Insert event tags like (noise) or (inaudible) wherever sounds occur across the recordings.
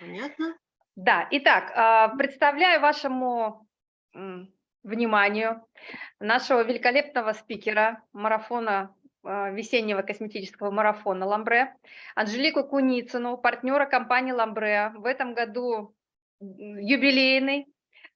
Понятно. Да, итак, а, представляю вашему вниманию нашего великолепного спикера марафона, а, весеннего косметического марафона «Ламбре», Анжелику Куницыну, партнера компании «Ламбре». В этом году юбилейный,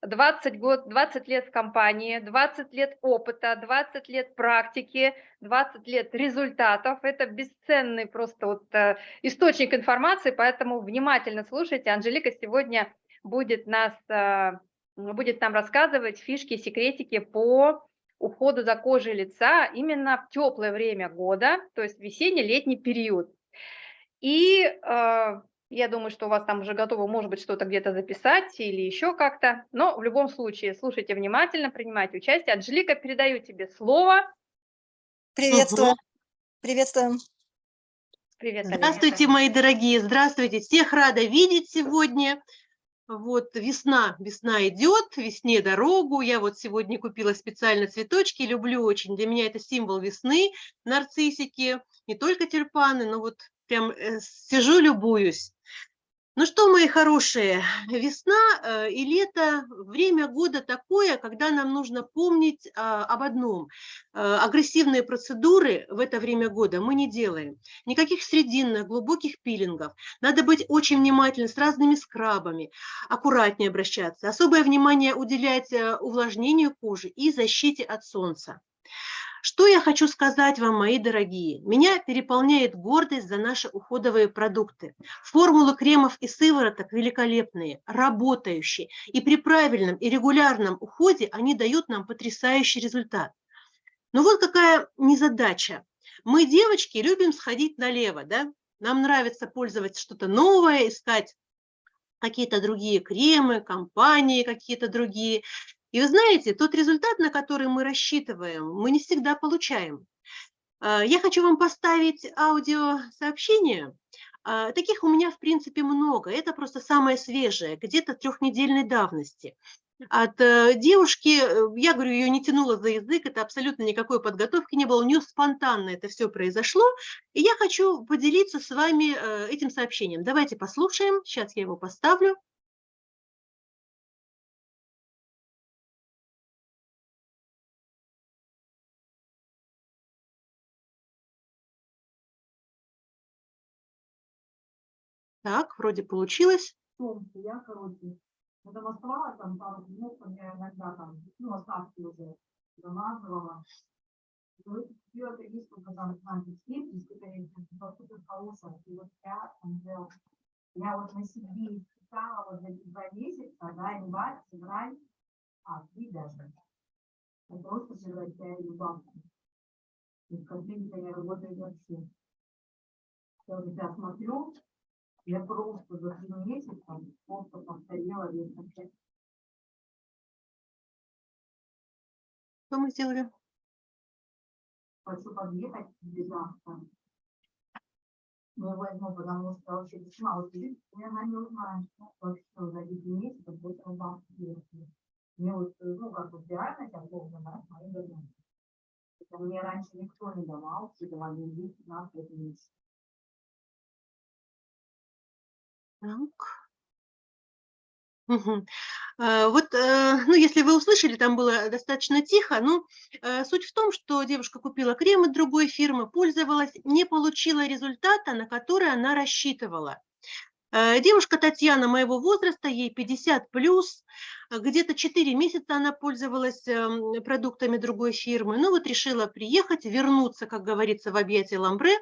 20, год, 20 лет в компании, 20 лет опыта, 20 лет практики, 20 лет результатов. Это бесценный просто вот э, источник информации, поэтому внимательно слушайте. Анжелика сегодня будет, нас, э, будет нам рассказывать фишки, секретики по уходу за кожей лица именно в теплое время года, то есть весенне-летний период. И э, я думаю, что у вас там уже готово, может быть, что-то где-то записать или еще как-то. Но в любом случае, слушайте внимательно, принимайте участие. Анжелика, передаю тебе слово. Приветствую. Угу. Приветствуем. Привет, Здравствуйте, мои дорогие, здравствуйте. Всех рада видеть сегодня. Вот весна, весна идет, весне дорогу. Я вот сегодня купила специально цветочки, люблю очень. Для меня это символ весны, нарциссики, не только тюльпаны, но вот прям э, сижу, любуюсь. Ну что, мои хорошие, весна э, и лето – время года такое, когда нам нужно помнить а, об одном. Э, агрессивные процедуры в это время года мы не делаем. Никаких срединных, глубоких пилингов. Надо быть очень внимательным с разными скрабами, аккуратнее обращаться. Особое внимание уделять увлажнению кожи и защите от солнца. Что я хочу сказать вам, мои дорогие? Меня переполняет гордость за наши уходовые продукты. Формулы кремов и сывороток великолепные, работающие. И при правильном и регулярном уходе они дают нам потрясающий результат. Но вот какая незадача. Мы, девочки, любим сходить налево, да? Нам нравится пользоваться что-то новое, искать какие-то другие кремы, компании какие-то другие. И вы знаете, тот результат, на который мы рассчитываем, мы не всегда получаем. А, я хочу вам поставить аудиосообщение. А, таких у меня, в принципе, много. Это просто самое свежее, где-то трехнедельной давности. От э, девушки, э, я говорю, ее не тянуло за язык, это абсолютно никакой подготовки не было, у нее спонтанно это все произошло. И я хочу поделиться с вами э, этим сообщением. Давайте послушаем, сейчас я его поставлю. Так, вроде получилось. Я, короче, замаскировала там пару минут, я иногда там, ну, остатки уже замазывала. Купила прививку, когда знаете, скидки, конечно, супер хорошая. И вот я я вот на себе испытала вот за два месяца, да, январь, февраль, а, три даже. Я просто превращаю в банку. И в картинке я работаю вообще. Я смотрю, я просто за три месяца просто повторила весь ответ. Что мы сделали? Хочу подъехать к завтра. Ну, возьму, потому что вообще весьма удивительно. Я она не узнаю, что вообще за эти месяца будет рубах Мне вот, ну, как бы реально я должен дать мои годами. Мне раньше никто не давал, все давали 10-15 месяцев. Так. Э, вот, э, ну, если вы услышали, там было достаточно тихо, ну, э, суть в том, что девушка купила крем от другой фирмы, пользовалась, не получила результата, на который она рассчитывала. Э, девушка Татьяна моего возраста, ей 50 плюс, где-то 4 месяца она пользовалась эм, продуктами другой фирмы, ну вот решила приехать, вернуться, как говорится, в объятия Ламбре.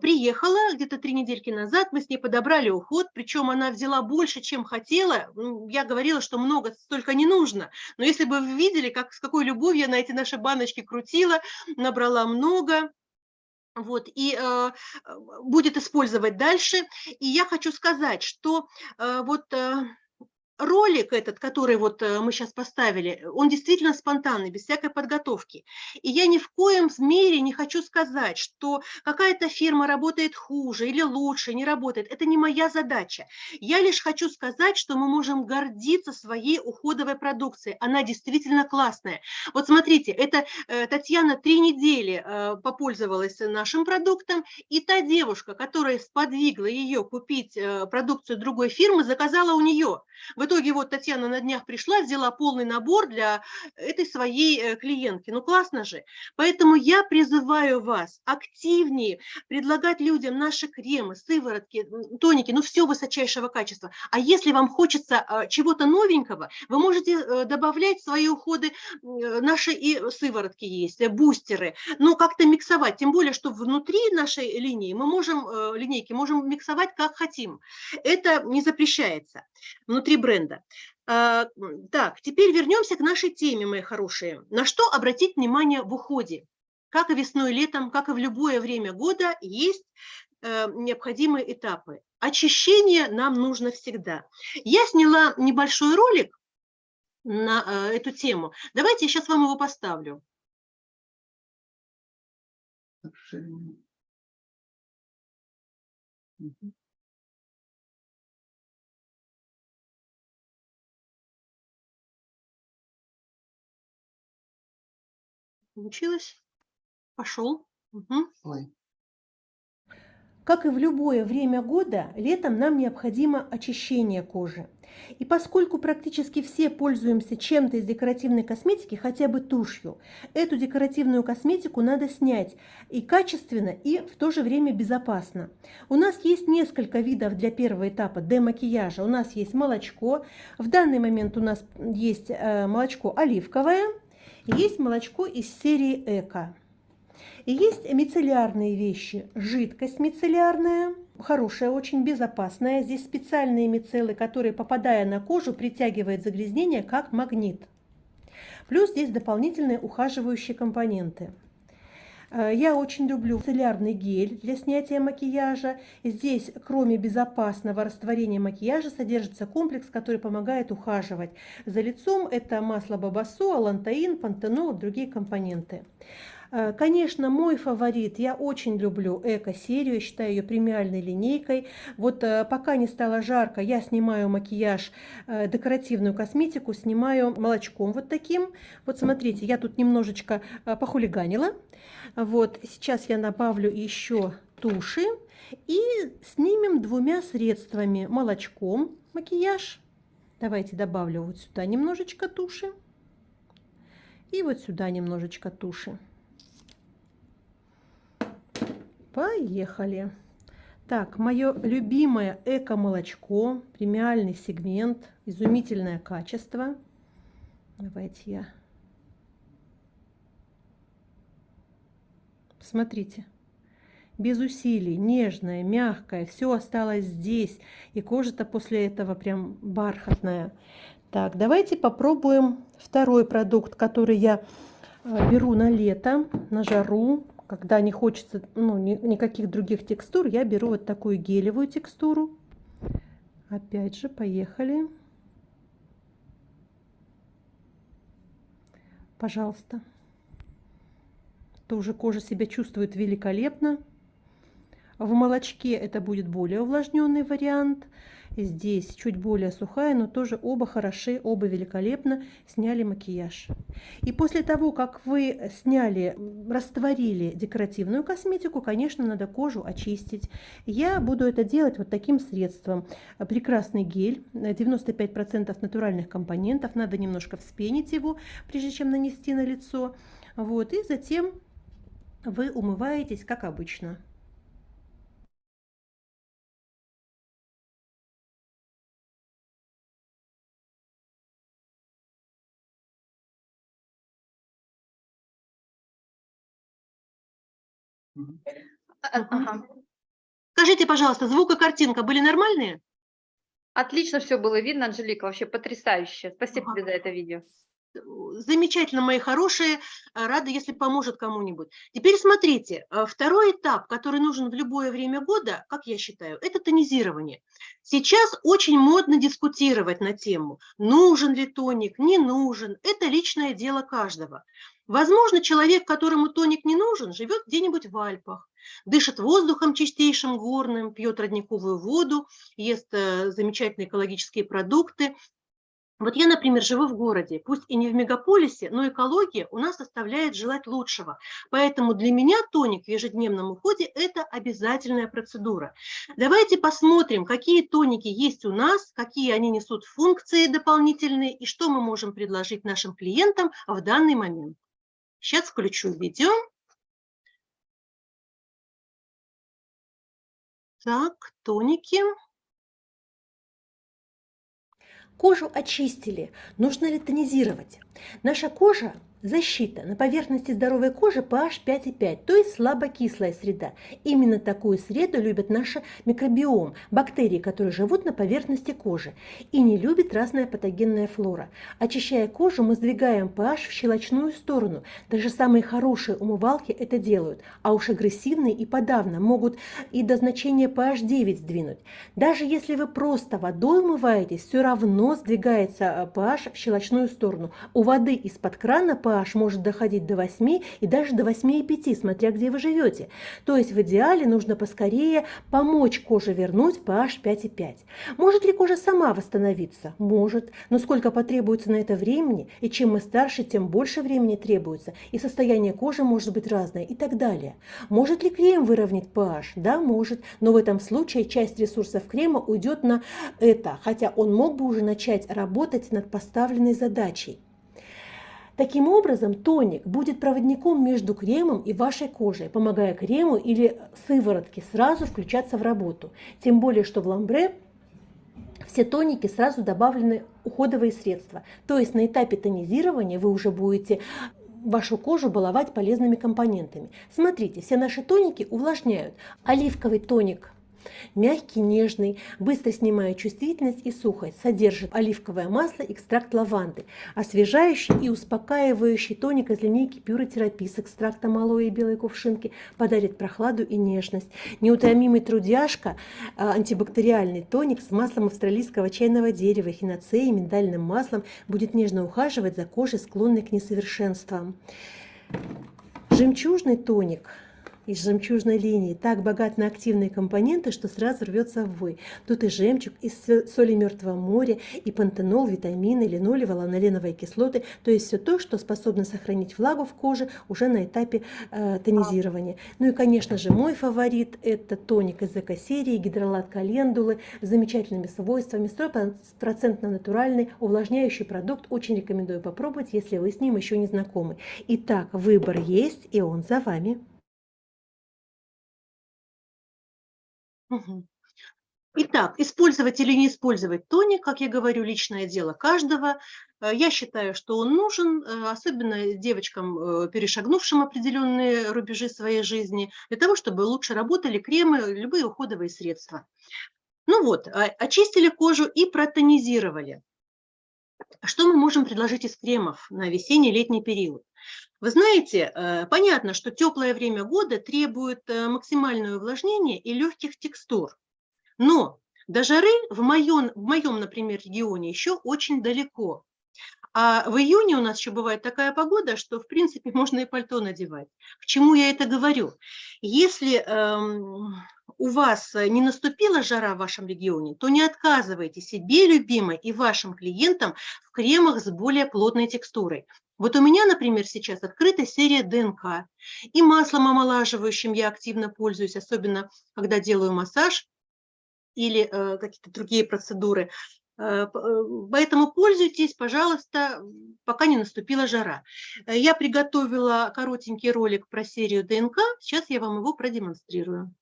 Приехала где-то три недельки назад, мы с ней подобрали уход, причем она взяла больше, чем хотела. Я говорила, что много столько не нужно, но если бы вы видели, как, с какой любовью я на эти наши баночки крутила, набрала много, вот, и э, будет использовать дальше. И я хочу сказать, что э, вот э, ролик этот, который вот э, мы сейчас поставили, он действительно спонтанный, без всякой подготовки. И я ни в коем мере не хочу сказать, что какая-то фирма работает хуже или лучше, не работает. Это не моя задача. Я лишь хочу сказать, что мы можем гордиться своей уходовой продукцией. Она действительно классная. Вот смотрите, это э, Татьяна три недели э, попользовалась нашим продуктом, и та девушка, которая сподвигла ее купить продукцию другой фирмы, заказала у нее. В итоге вот Татьяна на днях пришла, взяла полный набор для этой своей э, клиентки. Ну классно же. Поэтому я призываю вас активнее предлагать людям наши кремы, сыворотки, тоники, ну все высочайшего качества. А если вам хочется а, чего-то новенького, вы можете э, добавлять свои уходы наши и сыворотки есть, э, бустеры, ну как-то миксовать. Тем более, что внутри нашей линии мы можем, линейки, можем миксовать как хотим. Это не запрещается внутри бренда. А, так, теперь вернемся к нашей теме, мои хорошие. На что обратить внимание в уходе? Как и весной, летом, как и в любое время года, есть э, необходимые этапы. Очищение нам нужно всегда. Я сняла небольшой ролик на э, эту тему. Давайте я сейчас вам его поставлю. Угу. Получилось? Пошел. Угу. Ой. Как и в любое время года, летом нам необходимо очищение кожи. И поскольку практически все пользуемся чем-то из декоративной косметики, хотя бы тушью, эту декоративную косметику надо снять и качественно, и в то же время безопасно. У нас есть несколько видов для первого этапа демакияжа. У нас есть молочко, в данный момент у нас есть э, молочко оливковое, есть молочко из серии Эко. И есть мицеллярные вещи. Жидкость мицеллярная, хорошая, очень безопасная. Здесь специальные мицеллы, которые, попадая на кожу, притягивают загрязнение как магнит. Плюс здесь дополнительные ухаживающие компоненты. Э, я очень люблю целлярный гель для снятия макияжа. Здесь, кроме безопасного растворения макияжа, содержится комплекс, который помогает ухаживать за лицом. Это масло бабасо, алантаин, пантенол другие компоненты. Э, конечно, мой фаворит, я очень люблю эко-серию, считаю ее премиальной линейкой. Вот э, пока не стало жарко, я снимаю макияж, декоративную косметику, снимаю молочком вот таким. Вот смотрите, я тут немножечко похулиганила. Вот, сейчас я добавлю еще туши и снимем двумя средствами. Молочком макияж. Давайте добавлю вот сюда немножечко туши. И вот сюда немножечко туши. Поехали. Так, мое любимое эко-молочко, премиальный сегмент, изумительное качество. Давайте я Смотрите. Без усилий, нежная, мягкая, все осталось здесь. И кожа-то после этого прям бархатная. Так, давайте попробуем второй продукт, который я э, беру на лето, на жару. Когда не хочется ну, ни, никаких других текстур, я беру вот такую гелевую текстуру. Опять же, поехали. Пожалуйста тоже кожа себя чувствует великолепно. В молочке это будет более увлажненный вариант. Здесь чуть более сухая, но тоже оба хороши, оба великолепно сняли макияж. И после того, как вы сняли, растворили декоративную косметику, конечно, надо кожу очистить. Я буду это делать вот таким средством. Прекрасный гель, 95% натуральных компонентов, надо немножко вспенить его, прежде чем нанести на лицо. Вот, и затем вы умываетесь, как обычно. Ага. Скажите, пожалуйста, звук и картинка были нормальные? Отлично все было видно, Анжелика, вообще потрясающе. Спасибо Ага. тебе за это видео. э, замечательно, мои хорошие, а, рада, если поможет кому-нибудь. Теперь смотрите, а, второй этап, который нужен в любое время года, как я считаю, это тонизирование. Сейчас очень модно дискутировать на тему, нужен ли тоник, не нужен. Это личное дело каждого. Возможно, человек, которому тоник не нужен, живет где-нибудь в Альпах, дышит воздухом чистейшим горным, пьет родниковую воду, ест э, замечательные экологические продукты. Вот я, например, живу в городе, пусть и не в мегаполисе, но экология у нас оставляет желать лучшего. Поэтому для меня тоник в ежедневном уходе – это обязательная процедура. Давайте посмотрим, какие тоники есть у нас, какие они несут функции дополнительные и что мы можем предложить нашим клиентам в данный момент. Сейчас включу видео. Так, тоники. Кожу очистили. Нужно ли тонизировать? Наша кожа Защита. На поверхности здоровой кожи pH 5,5, то есть слабокислая среда. Именно такую среду любят наш микробиом, бактерии, которые живут на поверхности кожи. И не любит разная патогенная флора. Очищая кожу, мы сдвигаем pH в щелочную сторону. Даже самые хорошие умывалки это делают. А уж агрессивные и подавно могут и до значения pH 9 сдвинуть. Даже если вы просто водой умываетесь, все равно сдвигается pH в щелочную сторону. У воды из-под крана pH может доходить до 8 и даже до 8,5, смотря где вы живете. То есть в идеале нужно поскорее помочь коже вернуть pH 5,5. Может ли кожа сама восстановиться? Может. Но сколько потребуется на это времени? И чем мы старше, тем больше времени требуется. И состояние кожи может быть разное и так далее. Может ли крем выровнять pH? Да, может. Но в этом случае часть ресурсов крема уйдет на это, хотя он мог бы уже начать работать над поставленной задачей. Таким образом, тоник будет проводником между кремом и вашей кожей, помогая крему или сыворотке сразу включаться в работу. Тем более, что в ламбре все тоники сразу добавлены уходовые средства. То есть на этапе тонизирования вы уже будете вашу кожу баловать полезными компонентами. Смотрите, все наши тоники увлажняют. Оливковый тоник Мягкий, нежный, быстро снимает чувствительность и сухость, содержит оливковое масло, экстракт лаванды, освежающий и успокаивающий тоник из линейки Therapy с экстрактом алоэ и белой кувшинки подарит прохладу и нежность. Неутомимый трудяшка, а, антибактериальный тоник с маслом австралийского чайного дерева, хиноцеей, миндальным маслом будет нежно ухаживать за кожей, склонной к несовершенствам. Жемчужный тоник – из жемчужной линии так богат на активные компоненты, что сразу рвется в вой. Тут и жемчуг, и соли мертвого моря, и пантенол, витамины, линолево, ланоленовые кислоты, то есть все то, что способно сохранить влагу в коже уже на этапе э, тонизирования. Ну и, конечно же, мой фаворит – это тоник из эко-серии, гидролат календулы с замечательными свойствами, 100% натуральный увлажняющий продукт. Очень рекомендую попробовать, если вы с ним еще не знакомы. Итак, выбор есть, и он за вами. Итак, использовать или не использовать тоник, как я говорю, личное дело каждого. Э, я считаю, что он нужен, э, особенно девочкам, э, перешагнувшим определенные рубежи своей жизни, для того, чтобы лучше работали кремы, любые уходовые средства. Ну вот, а, очистили кожу и протонизировали. Что мы можем предложить из кремов на весенний-летний период? Вы знаете, э, понятно, что теплое время года требует э, максимальное увлажнение и легких текстур. Но до жары в моем, в моем, например, регионе еще очень далеко. А в июне у нас еще бывает такая погода, что, в принципе, можно и пальто надевать. К чему я это говорю? Если эм, у вас не наступила жара в вашем регионе, то не отказывайте себе, любимой, и вашим клиентам в кремах с более плотной текстурой. Вот у меня, например, сейчас открыта серия ДНК. И маслом омолаживающим я активно пользуюсь, особенно когда делаю массаж или э, какие-то другие процедуры. Э, э, поэтому пользуйтесь, пожалуйста, пока не наступила жара. Э, я приготовила коротенький ролик про серию ДНК. Сейчас я вам его продемонстрирую.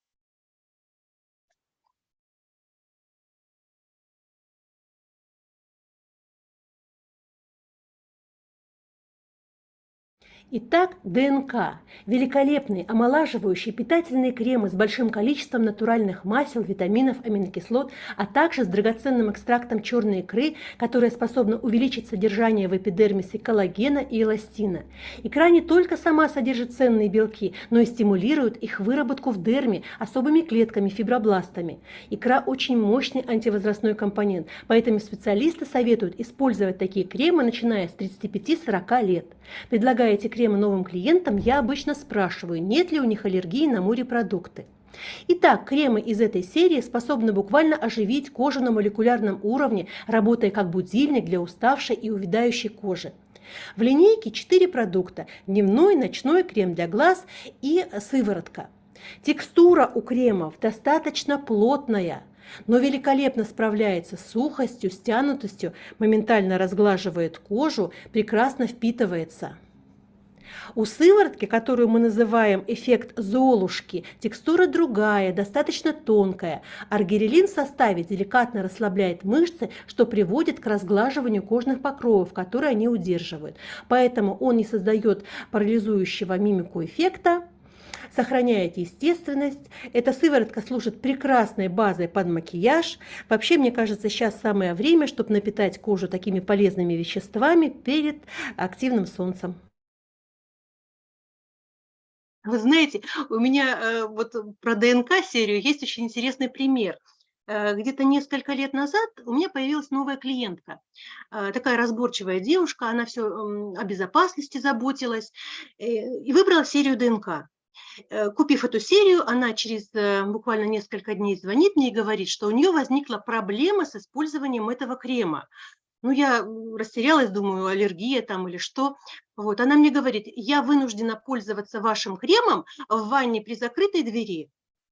Итак, ДНК – великолепные омолаживающие питательные кремы с большим количеством натуральных масел, витаминов, аминокислот, а также с драгоценным экстрактом черной икры, которая способна увеличить содержание в эпидермисе коллагена и эластина. Икра не только сама содержит ценные белки, но и стимулирует их выработку в дерме особыми клетками, фибробластами. Икра очень мощный антивозрастной компонент, поэтому специалисты советуют использовать такие кремы, начиная с 35-40 лет. Предлагая кремы новым клиентам, я обычно спрашиваю, нет ли у них аллергии на морепродукты. Итак, кремы из этой серии способны буквально оживить кожу на молекулярном уровне, работая как будильник для уставшей и увядающей кожи. В линейке 4 продукта – дневной, ночной крем для глаз и сыворотка. Текстура у кремов достаточно плотная, но великолепно справляется с сухостью, стянутостью, моментально разглаживает кожу, прекрасно впитывается. У сыворотки, которую мы называем эффект Золушки, текстура другая, достаточно тонкая. Аргирелин в составе деликатно расслабляет мышцы, что приводит к разглаживанию кожных покровов, которые они удерживают. Поэтому он не создает парализующего мимику эффекта, сохраняет естественность. Эта сыворотка служит прекрасной базой под макияж. Вообще, мне кажется, сейчас самое время, чтобы напитать кожу такими полезными веществами перед активным солнцем. Вы знаете, у меня э, вот про ДНК-серию есть очень интересный пример. Э, где-то несколько лет назад у меня появилась новая клиентка. Э, такая разборчивая девушка, она все о безопасности заботилась и выбрала серию ДНК. Купив эту серию, она через буквально несколько дней звонит мне и говорит, что у нее возникла проблема с использованием этого крема. Ну, я растерялась, думаю, аллергия там или что. Вот, она мне говорит, я вынуждена пользоваться вашим кремом в ванне при закрытой двери.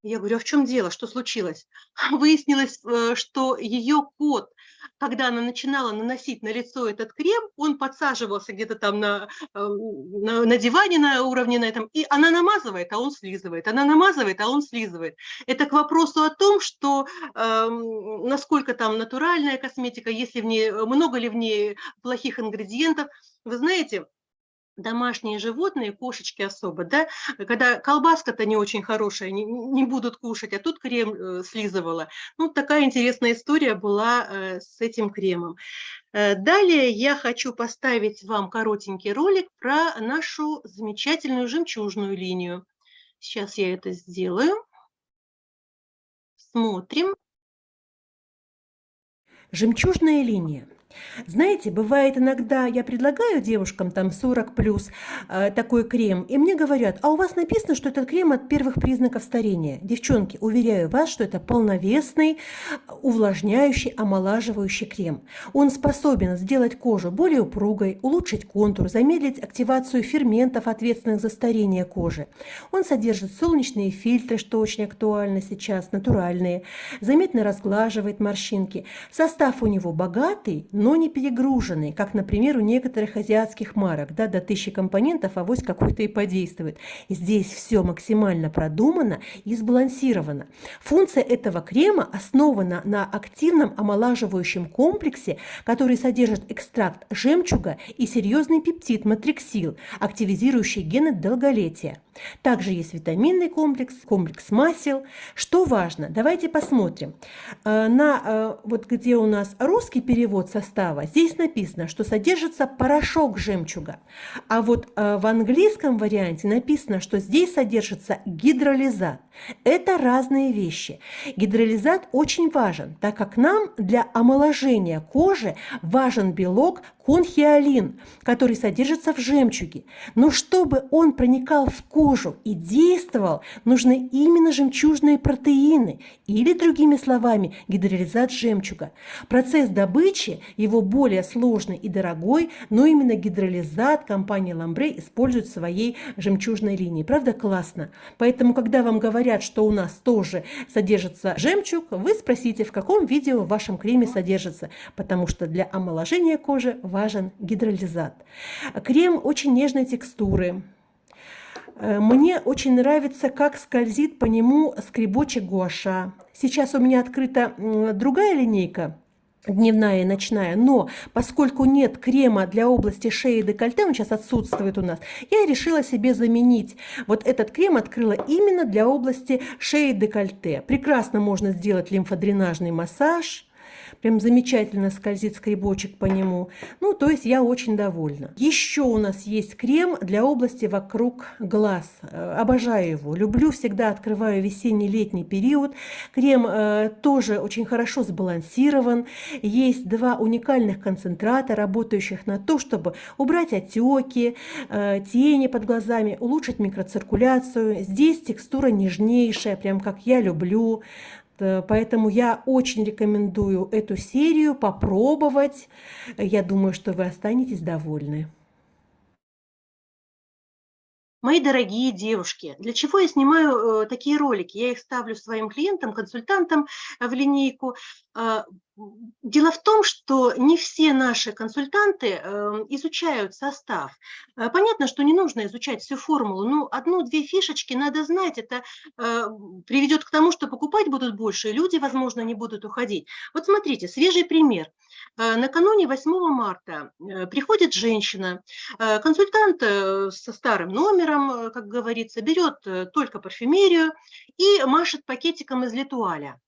Я говорю, а в чем дело, что случилось? (laughs) Выяснилось, э, что ее кот, когда она начинала наносить на лицо этот крем, он подсаживался где-то там на, э, на, на диване на уровне на этом, и она намазывает, а он слизывает, она намазывает, а он слизывает. Это к вопросу о том, что э, насколько там натуральная косметика, если в ней, много ли в ней плохих ингредиентов. Вы знаете, домашние животные, кошечки особо, да, когда колбаска-то не очень хорошая, не, не будут кушать, а тут крем э, слизывала. Ну, такая интересная история была э, с этим кремом. Э, далее я хочу поставить вам коротенький ролик про нашу замечательную жемчужную линию. Сейчас я это сделаю. Смотрим. Жемчужная линия. Знаете, бывает иногда, я предлагаю девушкам там 40 плюс э, такой крем, и мне говорят, а у вас написано, что этот крем от первых признаков старения. Девчонки, уверяю вас, что это полновесный, увлажняющий, омолаживающий крем. Он способен сделать кожу более упругой, улучшить контур, замедлить активацию ферментов, ответственных за старение кожи. Он содержит солнечные фильтры, что очень актуально сейчас, натуральные, заметно разглаживает морщинки. Состав у него богатый, но не перегруженный, как, например, у некоторых азиатских марок, да, до тысячи компонентов, а авось какой-то и подействует. Здесь все максимально продумано и сбалансировано. Функция этого крема основана на активном омолаживающем комплексе, который содержит экстракт жемчуга и серьезный пептид матриксил, активизирующий гены долголетия. Также есть витаминный комплекс, комплекс масел. Что важно? Давайте посмотрим. Э, на, э, вот где у нас русский перевод состава, здесь написано, что содержится порошок жемчуга. А вот э, в английском варианте написано, что здесь содержится гидролизат. Это разные вещи. Гидролизат очень важен, так как нам для омоложения кожи важен белок конхиолин, который содержится в жемчуге. Но чтобы он проникал в кожу и действовал, нужны именно жемчужные протеины или, другими словами, гидролизат жемчуга. Процесс добычи его более сложный и дорогой, но именно гидролизат компания Ламбре использует в своей жемчужной линии. Правда, классно? Поэтому, когда вам говорят, что у нас тоже содержится жемчуг, вы спросите, в каком виде в вашем креме содержится, потому что для омоложения кожи важен гидролизат. Крем очень нежной текстуры. Э, мне очень нравится, как скользит по нему скребочек гуаша. Сейчас у меня открыта другая линейка дневная и ночная, но поскольку нет крема для области шеи и декольте, он сейчас отсутствует у нас, я решила себе заменить. Вот этот крем открыла именно для области шеи и декольте. Прекрасно можно сделать лимфодренажный массаж, Прям замечательно скользит скребочек по нему. Ну, то есть я очень довольна. Еще у нас есть крем для области вокруг глаз. Э, обожаю его. Люблю, всегда открываю весенний-летний период. Крем э, тоже очень хорошо сбалансирован. Есть два уникальных концентрата, работающих на то, чтобы убрать отеки, э, тени под глазами, улучшить микроциркуляцию. Здесь текстура нежнейшая, прям как я люблю. Э, поэтому я очень рекомендую эту серию попробовать. Я думаю, что вы останетесь довольны. Мои дорогие девушки, для чего я снимаю э, такие ролики? Я их ставлю своим клиентам, консультантам в линейку. Э, Дело в том, что не все наши консультанты эм, изучают состав. Э, понятно, что не нужно изучать всю формулу, но одну-две фишечки надо знать. Это э, приведет к тому, что покупать будут больше, люди, возможно, не будут уходить. Вот смотрите, свежий пример. Э, накануне 8 марта приходит женщина, консультант со старым номером, как говорится, берет только парфюмерию и машет пакетиком из литуаля.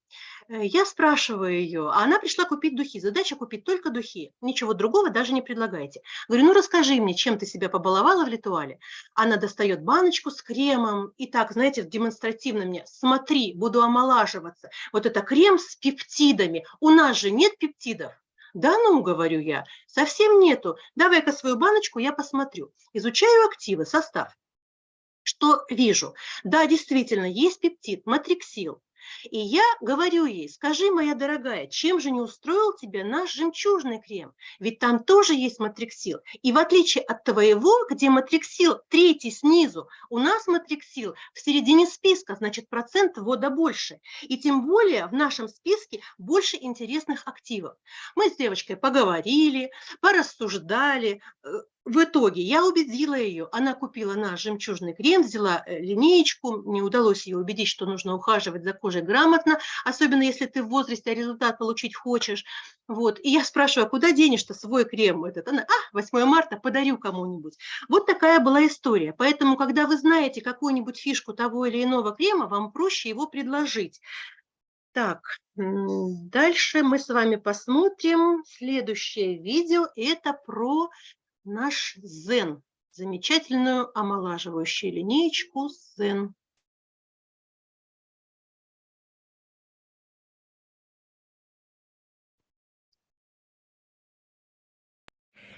Э, я спрашиваю ее, а она пришла купить духи. Задача купить только духи. Ничего другого даже не предлагайте. Говорю, ну расскажи мне, чем ты себя побаловала в ритуале. Она достает баночку с кремом и так, знаете, демонстративно мне, смотри, буду омолаживаться. Вот это крем с пептидами. У нас же нет пептидов. Да ну, говорю я, совсем нету. Давай-ка свою баночку я посмотрю. Изучаю активы, состав. Что вижу? Да, действительно, есть пептид, матриксил. И я говорю ей, скажи, моя дорогая, чем же не устроил тебя наш жемчужный крем? Ведь там тоже есть матриксил. И в отличие от твоего, где матриксил третий снизу, у нас матриксил в середине списка, значит процент ввода больше. И тем более в нашем списке больше интересных активов. Мы с девочкой поговорили, порассуждали, э, в итоге я убедила ее, она купила наш жемчужный крем, взяла э, линеечку, мне удалось ее убедить, что нужно ухаживать за кожей грамотно, особенно если ты в возрасте, а результат получить хочешь. Вот. И я спрашиваю, а куда денешь-то свой крем этот? Она, а, 8 марта, подарю кому-нибудь. Вот такая была история. Поэтому, когда вы знаете какую-нибудь фишку того или иного крема, вам проще его предложить. Так, дальше мы с вами посмотрим следующее видео. Это про наш Зен, замечательную омолаживающую линеечку Зен.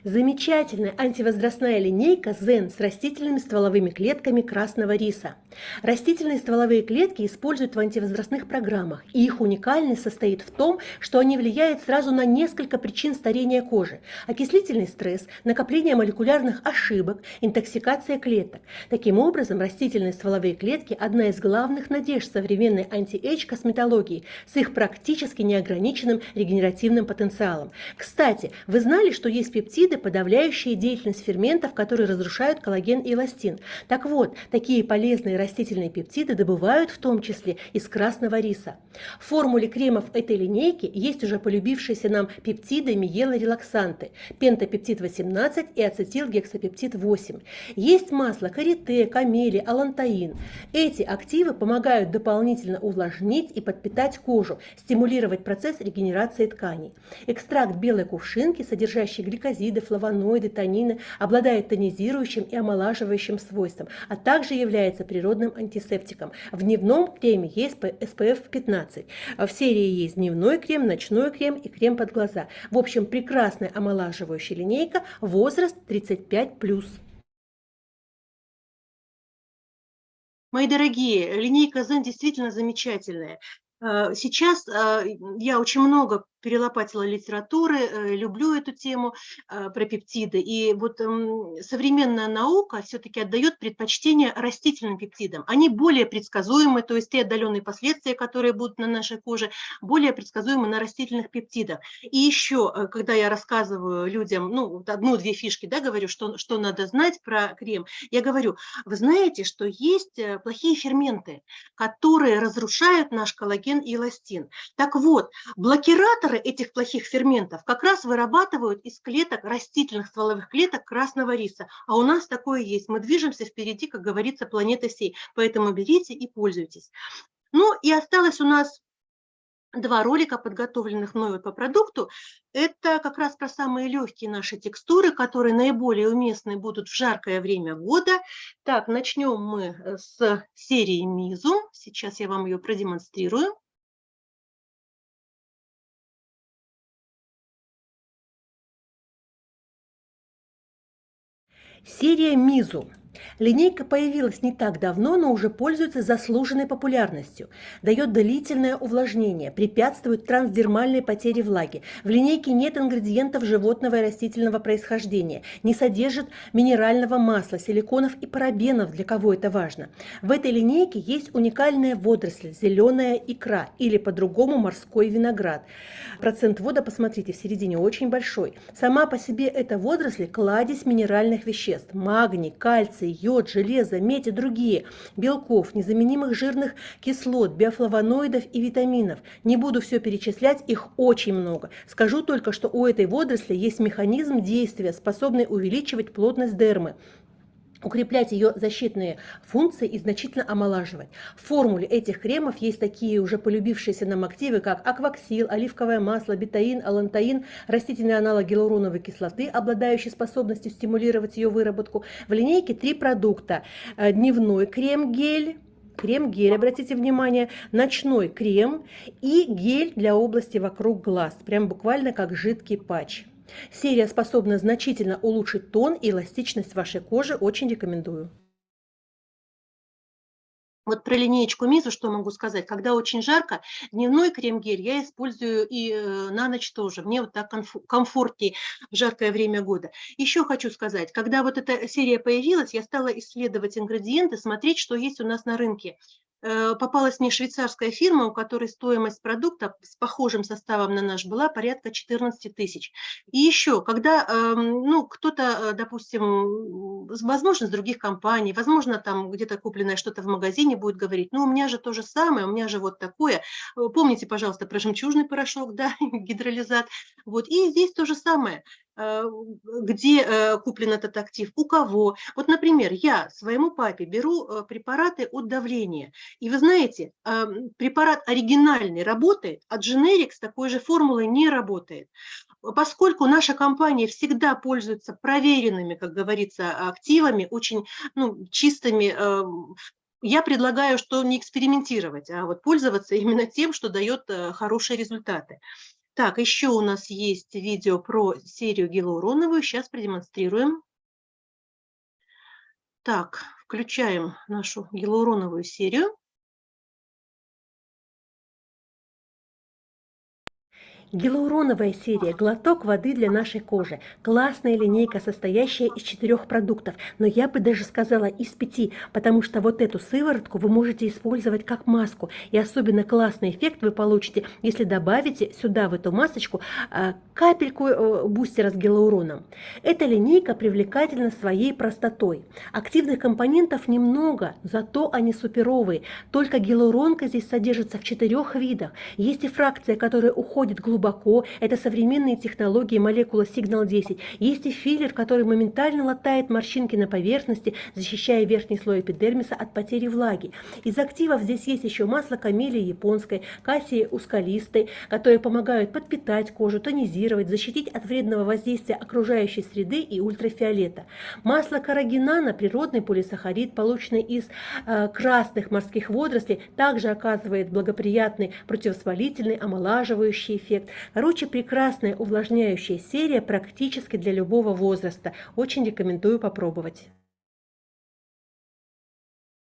Замечательная антивозрастная линейка Zen с растительными стволовыми клетками красного риса. Растительные стволовые клетки используют в антивозрастных программах, и их уникальность состоит в том, что они влияют сразу на несколько причин старения кожи. Окислительный стресс, накопление молекулярных ошибок, интоксикация клеток. Таким образом, растительные стволовые клетки – одна из главных надежд современной anti-age косметологии с их практически неограниченным регенеративным потенциалом. Кстати, вы знали, что есть пептиды, пептиды, подавляющие деятельность ферментов, которые разрушают коллаген и эластин. Так вот, такие полезные растительные пептиды добывают в том числе из красного риса. В формуле кремов этой линейки есть уже полюбившиеся нам пептиды миелорелаксанты, пентапептид 18 и ацетилгексапептид 8. Есть масло карите, камели, алантаин. Эти активы помогают дополнительно увлажнить и подпитать кожу, стимулировать процесс регенерации тканей. Экстракт белой кувшинки, содержащий гликозиды, пептиды, флавоноиды, танины, обладает тонизирующим и омолаживающим свойством, а также является природным антисептиком. В дневном креме есть SPF 15. В серии есть дневной крем, ночной крем и крем под глаза. В общем, прекрасная омолаживающая линейка, возраст 35+. Мои дорогие, линейка Zen действительно замечательная. Э, сейчас э, я очень много перелопатила литературы, э, люблю эту тему э, про пептиды. И вот современная наука все-таки отдает предпочтение растительным пептидам. Они более предсказуемы, то есть те отдаленные последствия, которые будут на нашей коже, более предсказуемы на растительных пептидах. И еще, э, когда я рассказываю людям, ну, одну-две фишки, да, говорю, что, что надо знать про крем, я говорю, вы знаете, что есть плохие ферменты, которые разрушают наш коллаген и эластин. Так вот, блокираторы этих плохих ферментов как раз вырабатывают из клеток, растительных стволовых клеток красного риса. А у нас такое есть. Мы движемся впереди, как говорится, планеты всей. Поэтому берите и пользуйтесь. Ну и осталось у нас два ролика, подготовленных мной по продукту. Это как раз про самые легкие наши текстуры, которые наиболее уместны будут в жаркое время года. Так, начнем мы э, с серии Мизу. Сейчас я вам ее продемонстрирую. Серия Мизу Линейка появилась не так давно, но уже пользуется заслуженной популярностью. Дает длительное увлажнение, препятствует трансдермальной потере влаги. В линейке нет ингредиентов животного и растительного происхождения, не содержит минерального масла, силиконов и парабенов, для кого это важно. В этой линейке есть уникальная водоросль, зеленая икра или по-другому морской виноград. Процент вода, посмотрите, в середине очень большой. Сама по себе эта водоросль – кладезь минеральных веществ – магний, кальций, йод, железо, медь и другие, белков, незаменимых жирных кислот, биофлавоноидов и витаминов. Не буду все перечислять, их очень много. Скажу только, что у этой водоросли есть механизм действия, способный увеличивать плотность дермы укреплять ее защитные функции и значительно омолаживать. В формуле этих кремов есть такие уже полюбившиеся нам активы, как акваксил, оливковое масло, бетаин, алантаин, растительный аналог гиалуроновой кислоты, обладающий способностью стимулировать ее выработку. В линейке три продукта. Э, дневной крем-гель, крем-гель, обратите внимание, ночной крем и гель для области вокруг глаз, прям буквально как жидкий патч. Серия способна значительно улучшить тон и эластичность вашей кожи, очень рекомендую. Вот про линеечку Мизу что могу сказать? Когда очень жарко, дневной крем-гель я использую и э, на ночь тоже. Мне вот так комфортнее в жаркое время года. Еще хочу сказать, когда вот эта серия появилась, я стала исследовать ингредиенты, смотреть, что есть у нас на рынке. Э, попалась мне швейцарская фирма, у которой стоимость продукта с похожим составом на наш была порядка 14 тысяч. И еще, когда эм, ну, кто-то, э, допустим, возможно, с других компаний, возможно, там где-то купленное что-то в магазине будет говорить, ну, у меня же то же самое, у меня же вот такое. Э, помните, пожалуйста, про жемчужный порошок, (laughs) да, гидролизат. Вот, и здесь то же самое. Э, где э, куплен этот актив, у кого. Вот, например, я своему папе беру э, препараты от давления. И вы знаете, препарат оригинальный работает, а дженерик с такой же формулой не работает. Поскольку наша компания всегда пользуется проверенными, как говорится, активами, очень ну, чистыми, я предлагаю, что не экспериментировать, а вот пользоваться именно тем, что дает хорошие результаты. Так, еще у нас есть видео про серию гиалуроновую. Сейчас продемонстрируем. Так, включаем нашу гиалуроновую серию. Гиалуроновая серия – глоток воды для нашей кожи. Классная линейка, состоящая из четырех продуктов, но я бы даже сказала из пяти, потому что вот эту сыворотку вы можете использовать как маску. И особенно классный эффект вы получите, если добавите сюда, в эту масочку, а, капельку э, бустера с гиалуроном. Эта линейка привлекательна своей простотой. Активных компонентов немного, зато они суперовые. Только гиалуронка здесь содержится в четырех видах. Есть и фракция, которая уходит глубоко глубоко, это современные технологии молекула Signal-10. Есть и филлер, который моментально латает морщинки на поверхности, защищая верхний слой эпидермиса от потери влаги. Из активов здесь есть еще масло камелии японской, кассии ускалистой, которые помогают подпитать кожу, тонизировать, защитить от вредного воздействия окружающей среды и ультрафиолета. Масло карагинана, природный полисахарид, полученный из э, красных морских водорослей, также оказывает благоприятный противовоспалительный, омолаживающий эффект. Короче, прекрасная увлажняющая серия практически для любого возраста. Очень рекомендую попробовать.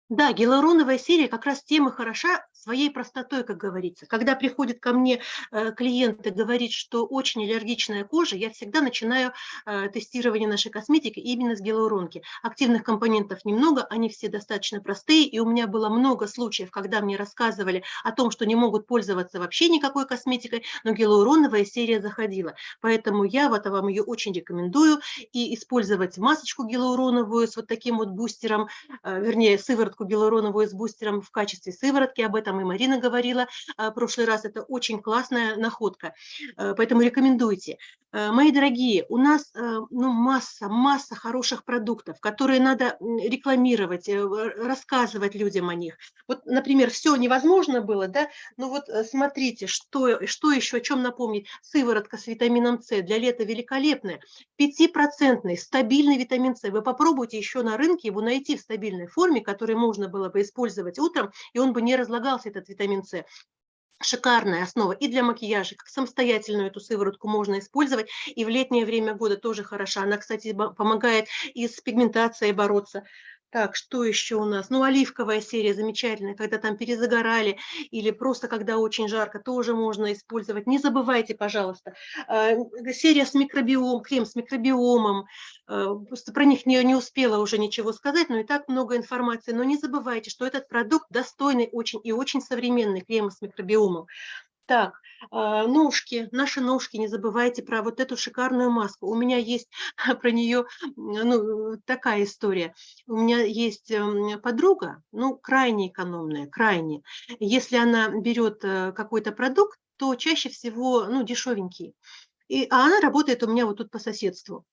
Да, гиалуроновая серия как раз тем и хороша своей простотой, как говорится. Когда приходит ко мне э, клиент и говорит, что очень аллергичная кожа, я всегда начинаю э, тестирование нашей косметики именно с гиалуронки. Активных компонентов немного, они все достаточно простые, и у меня было много случаев, когда мне рассказывали о том, что не могут пользоваться вообще никакой косметикой, но гиалуроновая серия заходила. Поэтому я вот вам ее очень рекомендую, и использовать масочку гиалуроновую с вот таким вот бустером, э, вернее, сыворотку гиалуроновую с бустером в качестве сыворотки, об этом и Марина говорила в прошлый раз, это очень классная находка, поэтому рекомендуйте. Мои дорогие, у нас ну, масса, масса хороших продуктов, которые надо рекламировать, рассказывать людям о них. Вот, например, все невозможно было, да, ну вот смотрите, что, что еще, о чем напомнить. Сыворотка с витамином С для лета великолепная, 5% стабильный витамин С. Вы попробуйте еще на рынке его найти в стабильной форме, который можно было бы использовать утром, и он бы не разлагался, этот витамин С шикарная основа и для макияжа, как самостоятельную эту сыворотку можно использовать, и в летнее время года тоже хороша. Она, кстати, помогает и с пигментацией бороться. Так, что еще у нас? Ну, оливковая серия замечательная, когда там перезагорали или просто когда очень жарко, тоже можно использовать. Не забывайте, пожалуйста, э, серия с микробиом, крем с микробиомом, э, просто про них не, не успела уже ничего сказать, но и так много информации. Но не забывайте, что этот продукт достойный очень и очень современный крем с микробиомом. Так, а, ножки, наши ножки, не забывайте про вот эту шикарную маску. У меня есть (laughs) про нее ну, такая история. У меня есть эм, подруга, ну, крайне экономная, крайне. Если она берет э, какой-то продукт, то чаще всего, ну, дешевенький. И, а она работает у меня вот тут по соседству.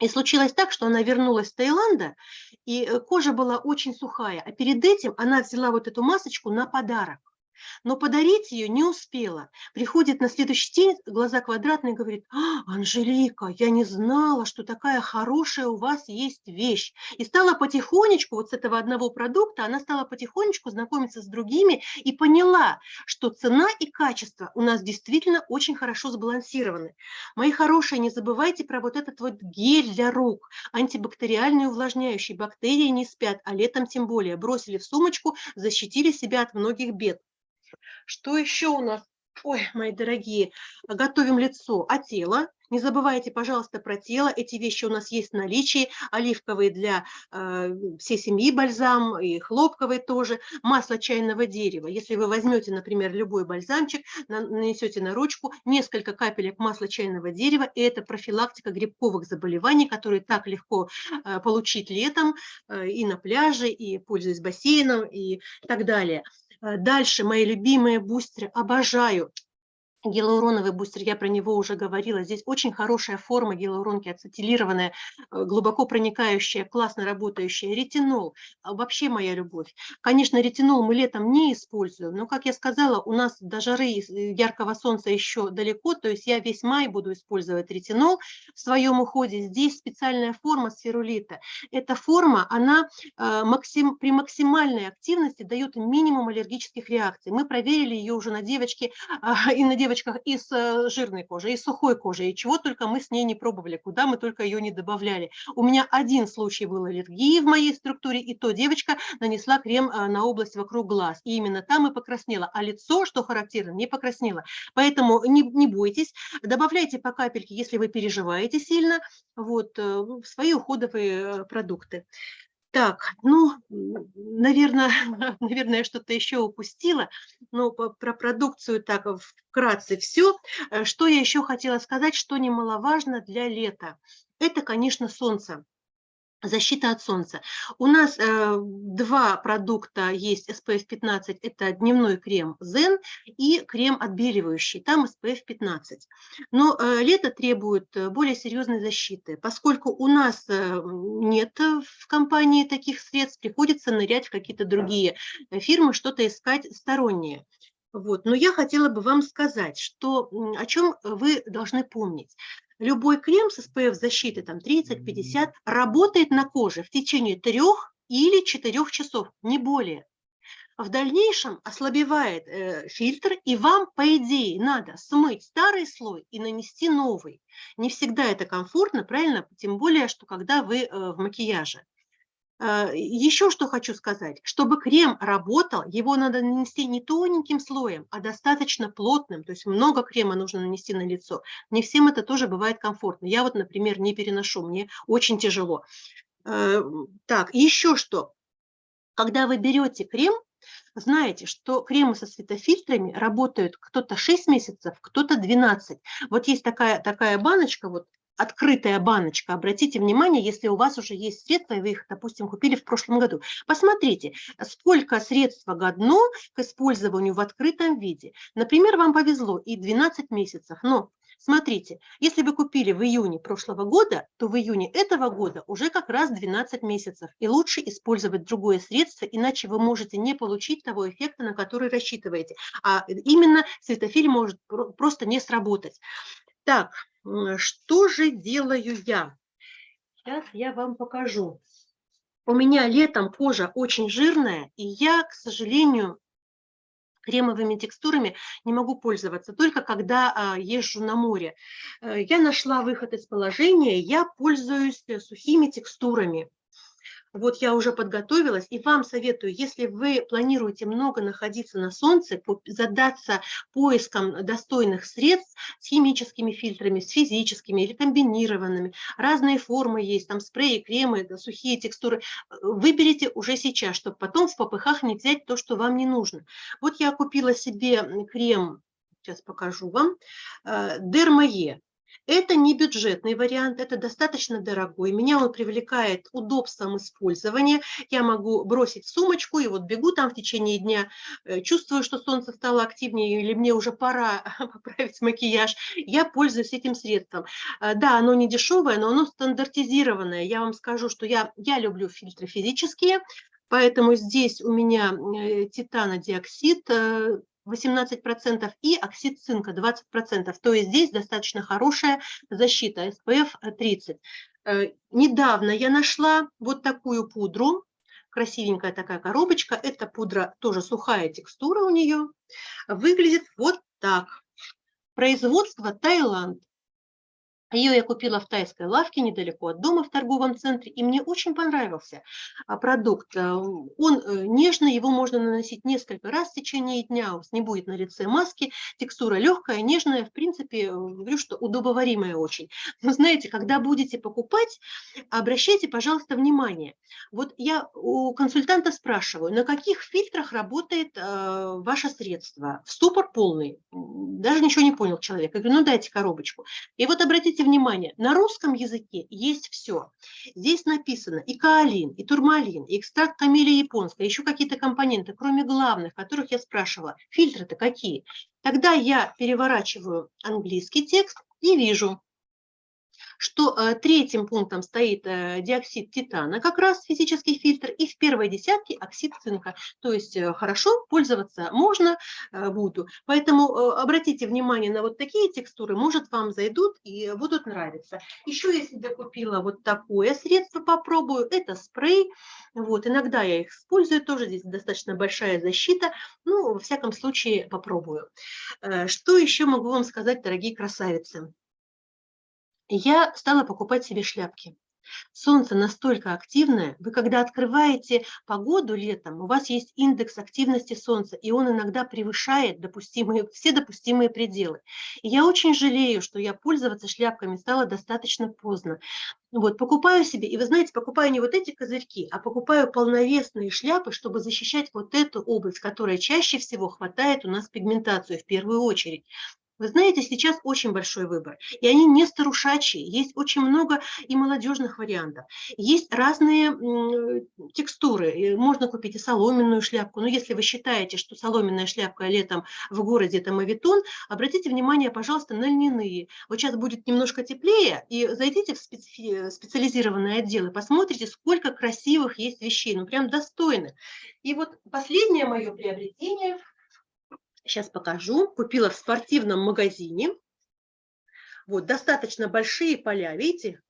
И случилось так, что она вернулась с Таиланда, и э, кожа была очень сухая. А перед этим она взяла вот эту масочку на подарок но подарить ее не успела. Приходит на следующий день, глаза квадратные, говорит, а, Анжелика, я не знала, что такая хорошая у вас есть вещь. И стала потихонечку, вот с этого одного продукта, она стала потихонечку знакомиться с другими и поняла, что цена и качество у нас действительно очень хорошо сбалансированы. Мои хорошие, не забывайте про вот этот вот гель для рук, антибактериальный увлажняющий. Бактерии не спят, а летом тем более. Бросили в сумочку, защитили себя от многих бед. Что еще у нас? Ой, мои дорогие, готовим лицо, а тело? Не забывайте, пожалуйста, про тело. Эти вещи у нас есть в наличии. Оливковый для э, всей семьи бальзам и хлопковый тоже. Масло чайного дерева. Если вы возьмете, например, любой бальзамчик, нанесете на ручку несколько капелек масла чайного дерева, и это профилактика грибковых заболеваний, которые так легко э, получить летом э, и на пляже, и пользуясь бассейном и так далее. Э, дальше мои любимые бустеры, обожаю. Гиалуроновый бустер, я про него уже говорила. Здесь очень хорошая форма гиалуронки, ацетилированная, э, глубоко проникающая, классно работающая. Ретинол, а, вообще моя любовь. Конечно, ретинол мы летом не используем, но, как я сказала, у нас до жары э, яркого солнца еще далеко, то есть я весь май буду использовать ретинол в своем уходе. Здесь специальная форма сферулита. Эта форма, она э, максим, при максимальной активности дает минимум аллергических реакций. Мы проверили ее уже на девочке а, и на девочке девочках и с э, жирной кожей, и с сухой кожей, и чего только мы с ней не пробовали, куда мы только ее не добавляли. У меня один случай был аллергии в моей структуре, и то девочка нанесла крем э, на область вокруг глаз, и именно там и покраснела, а лицо, что характерно, не покраснело. Поэтому не, не бойтесь, добавляйте по капельке, если вы переживаете сильно, вот, э, свои уходовые продукты. Так, ну, наверное, (laughs) наверное, я что-то еще упустила, но про продукцию так вкратце все. Э, что я еще хотела сказать, что немаловажно для лета, это, конечно, солнце. Защита от солнца. У нас э, два продукта есть SPF 15, это дневной крем Zen и крем отбеливающий, там SPF 15. Но э, лето требует э, более серьезной защиты. Поскольку у нас э, нет в компании таких средств, приходится нырять в какие-то другие фирмы, что-то искать сторонние. Вот. Но я хотела бы вам сказать, что, о чем вы должны помнить любой крем с SPF защиты там 30-50 работает на коже в течение трех или четырех часов, не более. В дальнейшем ослабевает э, фильтр, и вам, по идее, надо смыть старый слой и нанести новый. Не всегда это комфортно, правильно? Тем более, что когда вы э, в макияже. А, Еще что хочу сказать. Чтобы крем работал, его надо нанести не тоненьким слоем, а достаточно плотным. То есть много крема нужно нанести на лицо. Не всем это тоже бывает комфортно. Я вот, например, не переношу, мне очень тяжело. А, так, еще что. Когда вы берете крем, знаете, что кремы со светофильтрами работают кто-то 6 месяцев, кто-то 12. Вот есть такая, такая баночка, вот открытая баночка. Обратите внимание, если у вас уже есть средства, и вы их, допустим, купили в прошлом году. Посмотрите, сколько средства годно к использованию в открытом виде. Например, вам повезло и 12 месяцев, но Смотрите, если вы купили в июне прошлого года, то в июне этого года уже как раз 12 месяцев. И лучше использовать другое средство, иначе вы можете не получить того эффекта, на который рассчитываете. А именно светофиль может просто не сработать. Так, что же делаю я? Сейчас я вам покажу. У меня летом кожа очень жирная, и я, к сожалению, кремовыми текстурами не могу пользоваться, только когда а, езжу на море. Э, я нашла выход из положения, я пользуюсь э, сухими текстурами. Вот я уже подготовилась, и вам советую, если вы планируете много находиться на солнце, задаться поиском достойных средств с химическими фильтрами, с физическими или комбинированными. Разные формы есть, там спреи, кремы, сухие текстуры. Выберите уже сейчас, чтобы потом в попыхах не взять то, что вам не нужно. Вот я купила себе крем, сейчас покажу вам, Дермае. Это не бюджетный вариант, это достаточно дорогой. Меня он привлекает удобством использования. Я могу бросить сумочку и вот бегу там в течение дня, э, чувствую, что солнце стало активнее или мне уже пора (laughs) поправить макияж. Я пользуюсь этим средством. Э, да, оно не дешевое, но оно стандартизированное. Я вам скажу, что я, я люблю фильтры физические, Поэтому здесь у меня э, титанодиоксид 18% и оксид цинка 20%. То есть здесь достаточно хорошая защита SPF 30. Э, недавно я нашла вот такую пудру, красивенькая такая коробочка. Эта пудра тоже сухая текстура у нее. Выглядит вот так. Производство Таиланд. Ее я купила в тайской лавке недалеко от дома в торговом центре, и мне очень понравился а, продукт. Э, он э, нежный, его можно наносить несколько раз в течение дня, не будет на лице маски, текстура легкая, нежная, в принципе, э, говорю, что удобоваримая очень. Но знаете, когда будете покупать, обращайте, пожалуйста, внимание. Вот я у консультанта спрашиваю, на каких фильтрах работает ваше средство? В ступор полный, даже ничего не понял человек. Я говорю, ну дайте коробочку. И вот обратите обратите внимание, на русском языке есть все. Здесь написано и каолин, и турмалин, и экстракт камелия японская, еще какие-то компоненты, кроме главных, которых я спрашивала. Фильтры-то какие? Тогда я переворачиваю английский текст и вижу, что э, третьим пунктом стоит э, диоксид титана, как раз физический фильтр, и в первой десятке оксид цинка. То есть э, хорошо пользоваться можно, буду. Поэтому обратите внимание на вот такие текстуры, может вам зайдут и будут нравиться. Еще я себе купила вот такое средство, попробую, это спрей. Вот, иногда я их использую, тоже здесь достаточно большая защита, ну, во всяком случае, попробую. Что еще могу вам сказать, дорогие красавицы? Я стала покупать себе шляпки. Солнце настолько активное, вы когда открываете погоду летом, у вас есть индекс активности Солнца, и он иногда превышает допустимые, все допустимые пределы. И я очень жалею, что я пользоваться шляпками стала достаточно поздно. Вот, покупаю себе, и вы знаете, покупаю не вот эти козырьки, а покупаю полновесные шляпы, чтобы защищать вот эту область, которая чаще всего хватает у нас пигментацию в первую очередь. Вы знаете, сейчас очень большой выбор, и они не старушачьи, есть очень много и молодежных вариантов. Есть разные текстуры, можно купить и соломенную шляпку, но если вы считаете, что соломенная шляпка летом в городе это мавитон, обратите внимание, пожалуйста, на льняные. Вот сейчас будет немножко теплее, и зайдите в специ специализированные отделы, посмотрите, сколько красивых есть вещей, ну прям достойных. И вот последнее мое приобретение – Сейчас покажу. Купила в спортивном магазине. Вот, достаточно большие поля, видите?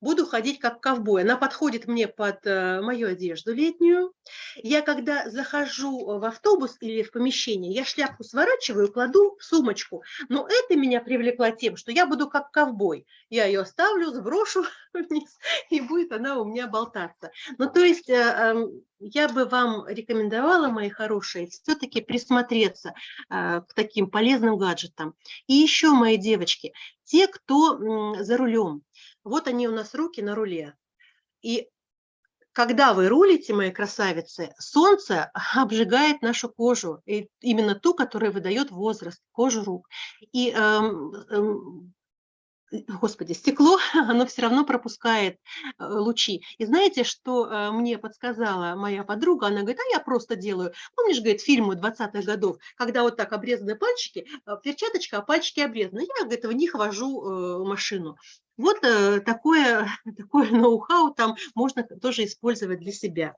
Буду ходить как ковбой. Она подходит мне под э, мою одежду летнюю. Я когда захожу в автобус или в помещение, я шляпку сворачиваю, кладу в сумочку. Но это меня привлекло тем, что я буду как ковбой. Я ее оставлю, сброшу (laughs) вниз, и будет она у меня болтаться. Ну, то есть э, эм, я бы вам рекомендовала, мои хорошие, все-таки присмотреться э, к таким полезным гаджетам. И еще, мои девочки, те, кто за рулем, вот они у нас руки на руле. И когда вы рулите, мои красавицы, солнце (laughs) обжигает нашу кожу, и именно ту, которая выдает возраст, кожу рук. И эм, эм, господи, стекло, (laughs) оно все равно пропускает э, лучи. И знаете, что э, мне подсказала моя подруга? Она говорит, а я просто делаю. Помнишь, говорит, фильмы 20-х годов, когда вот так обрезаны пальчики, э, перчаточка, а пальчики обрезаны. Я, говорит, в них вожу машину. Вот такое, (laughs) такое ноу-хау там можно тоже использовать для себя.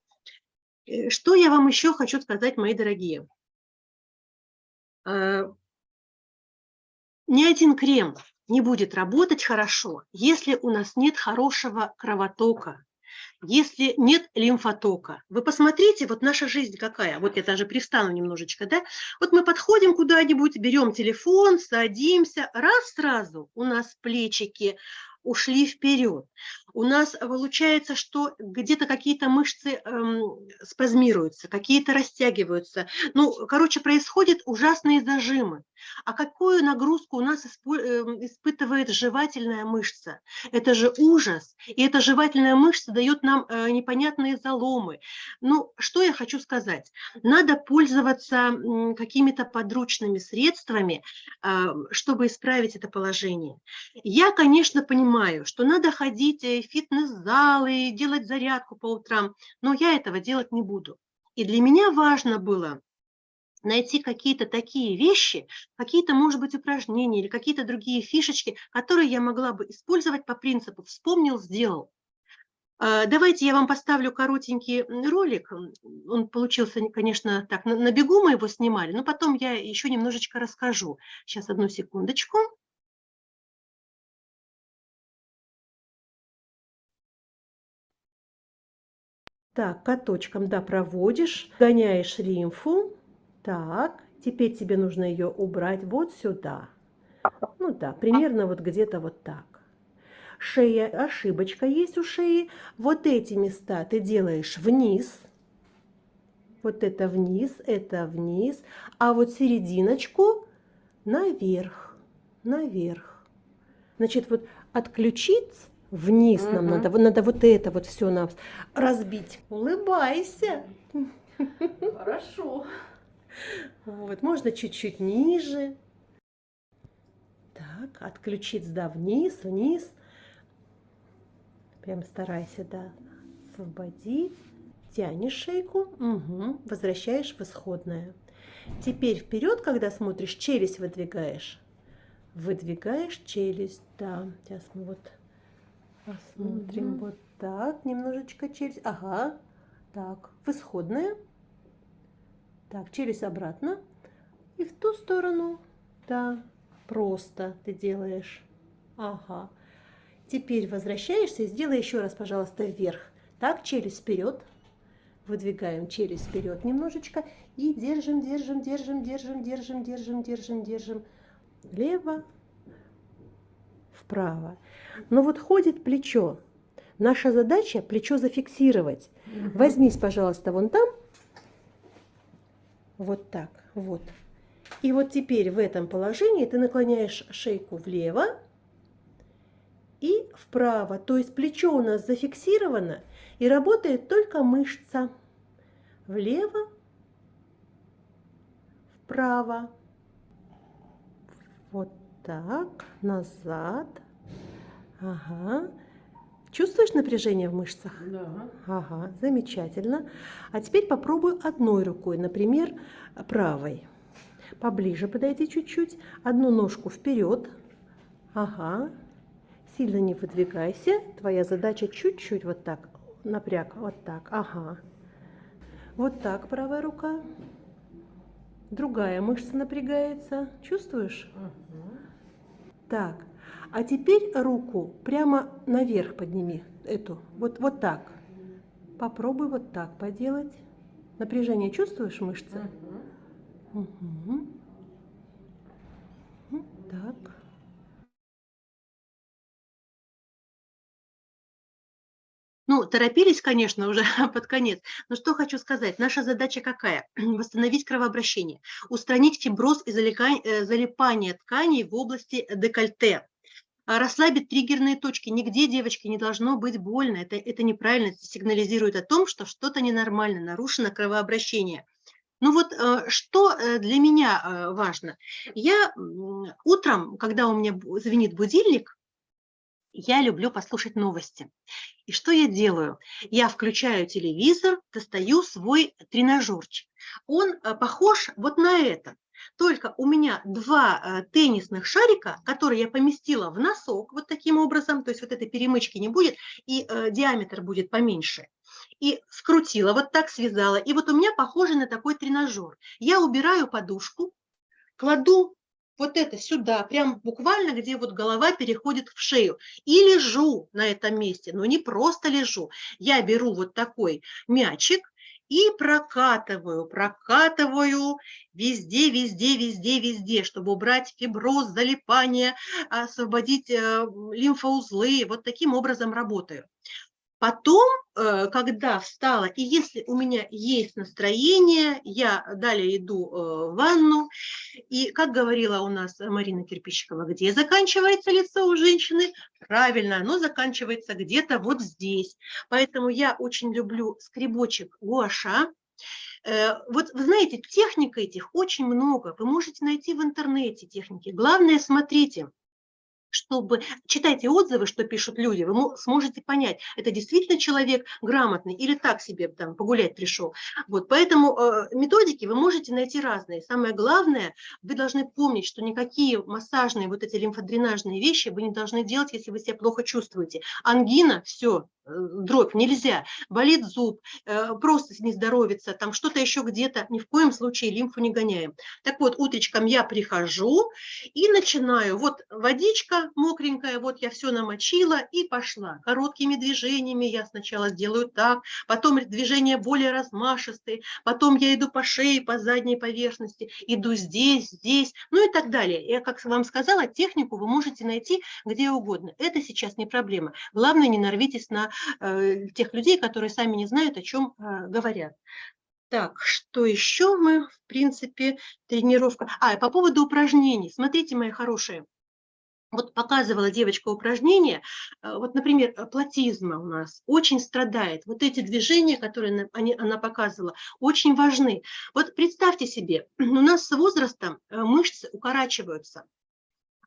Что я вам еще хочу сказать, мои дорогие? Ни один крем не будет работать хорошо, если у нас нет хорошего кровотока, если нет лимфотока. Вы посмотрите, вот наша жизнь какая. Вот я даже пристану немножечко, да? Вот мы подходим куда-нибудь, берем телефон, садимся, раз сразу у нас плечики, ушли вперед. У нас получается, что где-то какие-то мышцы эм, спазмируются, какие-то растягиваются. Ну, короче, происходят ужасные зажимы. А какую нагрузку у нас эм, испытывает жевательная мышца? Это же ужас. И эта жевательная мышца дает нам э, непонятные заломы. Ну, что я хочу сказать? Надо пользоваться какими-то подручными средствами, э, чтобы исправить это положение. Я, конечно, понимаю, что надо ходить в фитнес-залы, делать зарядку по утрам, но я этого делать не буду. И для меня важно было найти какие-то такие вещи, какие-то, может быть, упражнения или какие-то другие фишечки, которые я могла бы использовать по принципу «вспомнил, сделал». А, давайте я вам поставлю коротенький ролик. Он получился, конечно, так, на бегу мы его снимали, но потом я еще немножечко расскажу. Сейчас, одну секундочку. Так, каточком, да, проводишь, гоняешь лимфу. Так, теперь тебе нужно ее убрать вот сюда. Ну да, примерно вот где-то вот так. Шея, ошибочка есть у шеи. Вот эти места ты делаешь вниз. Вот это вниз, это вниз. А вот серединочку наверх, наверх. Значит, вот отключить вниз угу. нам надо, надо вот это вот все нам разбить. Улыбайся. (laughs) Хорошо. Вот, можно чуть-чуть ниже. Так, отключить, да, вниз, вниз. Прям старайся, да, освободить. Тянешь шейку, угу, возвращаешь в исходное. Теперь вперед, когда смотришь, челюсть выдвигаешь. Выдвигаешь челюсть, да. Сейчас мы вот Посмотрим угу. вот так, немножечко челюсть. Ага, так, в исходное. Так, челюсть обратно. И в ту сторону. Да, просто ты делаешь. Ага. Теперь возвращаешься и сделай еще раз, пожалуйста, вверх. Так, челюсть вперед. Выдвигаем челюсть вперед немножечко. И держим, держим, держим, держим, держим, держим, держим, держим. Влево, вправо. Но вот ходит плечо. Наша задача плечо зафиксировать. Угу. Возьмись, пожалуйста, вон там. Вот так, вот. И вот теперь в этом положении ты наклоняешь шейку влево и вправо. То есть плечо у нас зафиксировано и работает только мышца. Влево, вправо. Так, назад. Ага. Чувствуешь напряжение в мышцах? Да. Ага, замечательно. А теперь попробуй одной рукой, например, правой. Поближе подойди чуть-чуть. Одну ножку вперед. Ага. Сильно не выдвигайся. Твоя задача чуть-чуть вот так. Напряг. Вот так. Ага. Вот так правая рука. Другая мышца напрягается. Чувствуешь? Угу. Так. А теперь руку прямо наверх подними, эту, вот, вот так. Попробуй вот так поделать. Напряжение чувствуешь мышцы? Угу. Угу. Так. Ну, торопились, конечно, уже (laughs) под конец. Но что хочу сказать. Наша задача какая? (clears throat) Восстановить кровообращение, устранить фиброз и э, залипание тканей в области декольте. А, расслабить триггерные точки. Нигде, девочки, не должно быть больно. Это, это неправильно, это сигнализирует о том, что что-то ненормально, нарушено кровообращение. Ну вот э, что э, для меня э, важно. Я утром, когда у меня звенит будильник, я люблю послушать новости. И что я делаю? Я включаю телевизор, достаю свой тренажерчик. Он э, похож вот на это. Только у меня два э, теннисных шарика, которые я поместила в носок вот таким образом, то есть вот этой перемычки не будет, и э, диаметр будет поменьше. И скрутила, вот так связала. И вот у меня похоже на такой тренажер. Я убираю подушку, кладу вот это сюда, прям буквально, где вот голова переходит в шею. И лежу на этом месте, но не просто лежу. Я беру вот такой мячик, и прокатываю, прокатываю везде, везде, везде, везде, чтобы убрать фиброз, залипание, освободить э, лимфоузлы. Вот таким образом работаю. Потом, э, когда встала, и если у меня есть настроение, я далее иду э, в ванну. И, как говорила у нас Марина Кирпичикова, где заканчивается лицо у женщины? Правильно, оно заканчивается где-то вот здесь. Поэтому я очень люблю скребочек гуаша. Э, вот вы знаете, техник этих очень много. Вы можете найти в интернете техники. Главное, смотрите, чтобы читайте отзывы, что пишут люди, вы сможете понять, это действительно человек грамотный или так себе там погулять пришел. Вот, поэтому э, методики вы можете найти разные. Самое главное, вы должны помнить, что никакие массажные вот эти лимфодренажные вещи вы не должны делать, если вы себя плохо чувствуете. Ангина, все, дробь, нельзя, болит зуб, э, просто не здоровится, там что-то еще где-то, ни в коем случае лимфу не гоняем. Так вот, утречком я прихожу и начинаю, вот водичка мокренькая, вот я все намочила и пошла. Короткими движениями я сначала делаю так, потом движения более размашистые, потом я иду по шее, по задней поверхности, иду здесь, здесь, ну и так далее. Я, как вам сказала, технику вы можете найти где угодно. Это сейчас не проблема. Главное, не нарвитесь на тех людей, которые сами не знают, о чем э, говорят. Так, что еще мы, в принципе, тренировка. А, по поводу упражнений. Смотрите, мои хорошие. Вот показывала девочка упражнение, э, вот, например, платизма у нас очень страдает. Вот эти движения, которые они, она показывала, очень важны. Вот представьте себе, (clears throat) у нас с возрастом мышцы укорачиваются,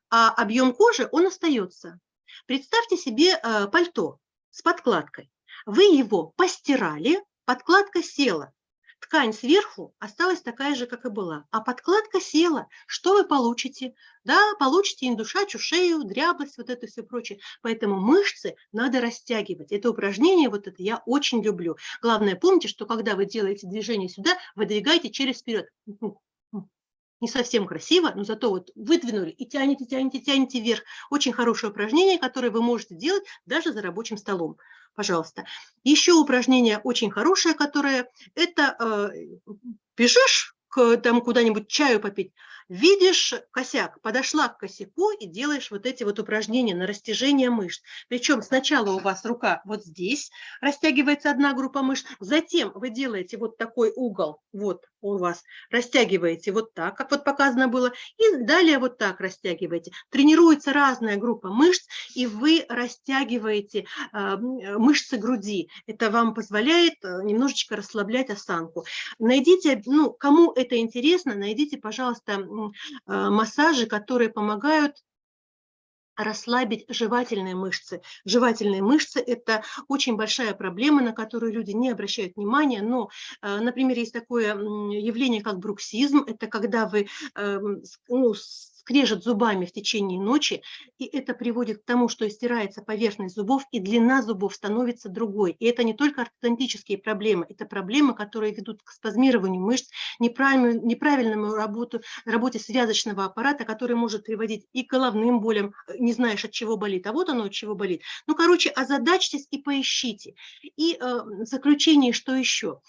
а объем кожи, он остается. Представьте себе пальто с подкладкой. Вы его постирали, подкладка села. Ткань сверху осталась такая же, как и была, а подкладка села. Что вы получите? Да, получите индушачью шею, дряблость, вот это все прочее. Поэтому мышцы надо растягивать. Это упражнение, вот это я очень люблю. Главное, помните, что когда вы делаете движение сюда, вы двигаете через вперед не совсем красиво, но зато вот выдвинули и тянете, тянете, тянете вверх. Очень хорошее упражнение, которое вы можете делать даже за рабочим столом. Пожалуйста. Еще упражнение очень хорошее, которое это э, бежишь там куда-нибудь чаю попить, видишь косяк, подошла к косяку и делаешь вот эти вот упражнения на растяжение мышц. Причем сначала у вас рука вот здесь, растягивается одна группа мышц, затем вы делаете вот такой угол, вот у вас, растягиваете вот так, как вот показано было, и далее вот так растягиваете. Тренируется разная группа мышц, и вы растягиваете э, мышцы груди. Это вам позволяет э, немножечко расслаблять осанку. Найдите, ну, кому это интересно, найдите, пожалуйста, а, массажи, которые помогают расслабить жевательные мышцы. Жевательные мышцы – это очень большая проблема, на которую люди не обращают внимания, но, а, например, есть такое явление, как бруксизм, это когда вы эм, ну, скрежет зубами в течение ночи, и это приводит к тому, что стирается поверхность зубов, и длина зубов становится другой. И это не только ортодонтические проблемы, это проблемы, которые ведут к спазмированию мышц, неправильному, неправильному работу, работе связочного аппарата, который может приводить и к головным болям, не знаешь, от чего болит, а вот оно от чего болит. Ну, короче, озадачьтесь и поищите. И э, в заключение, что еще?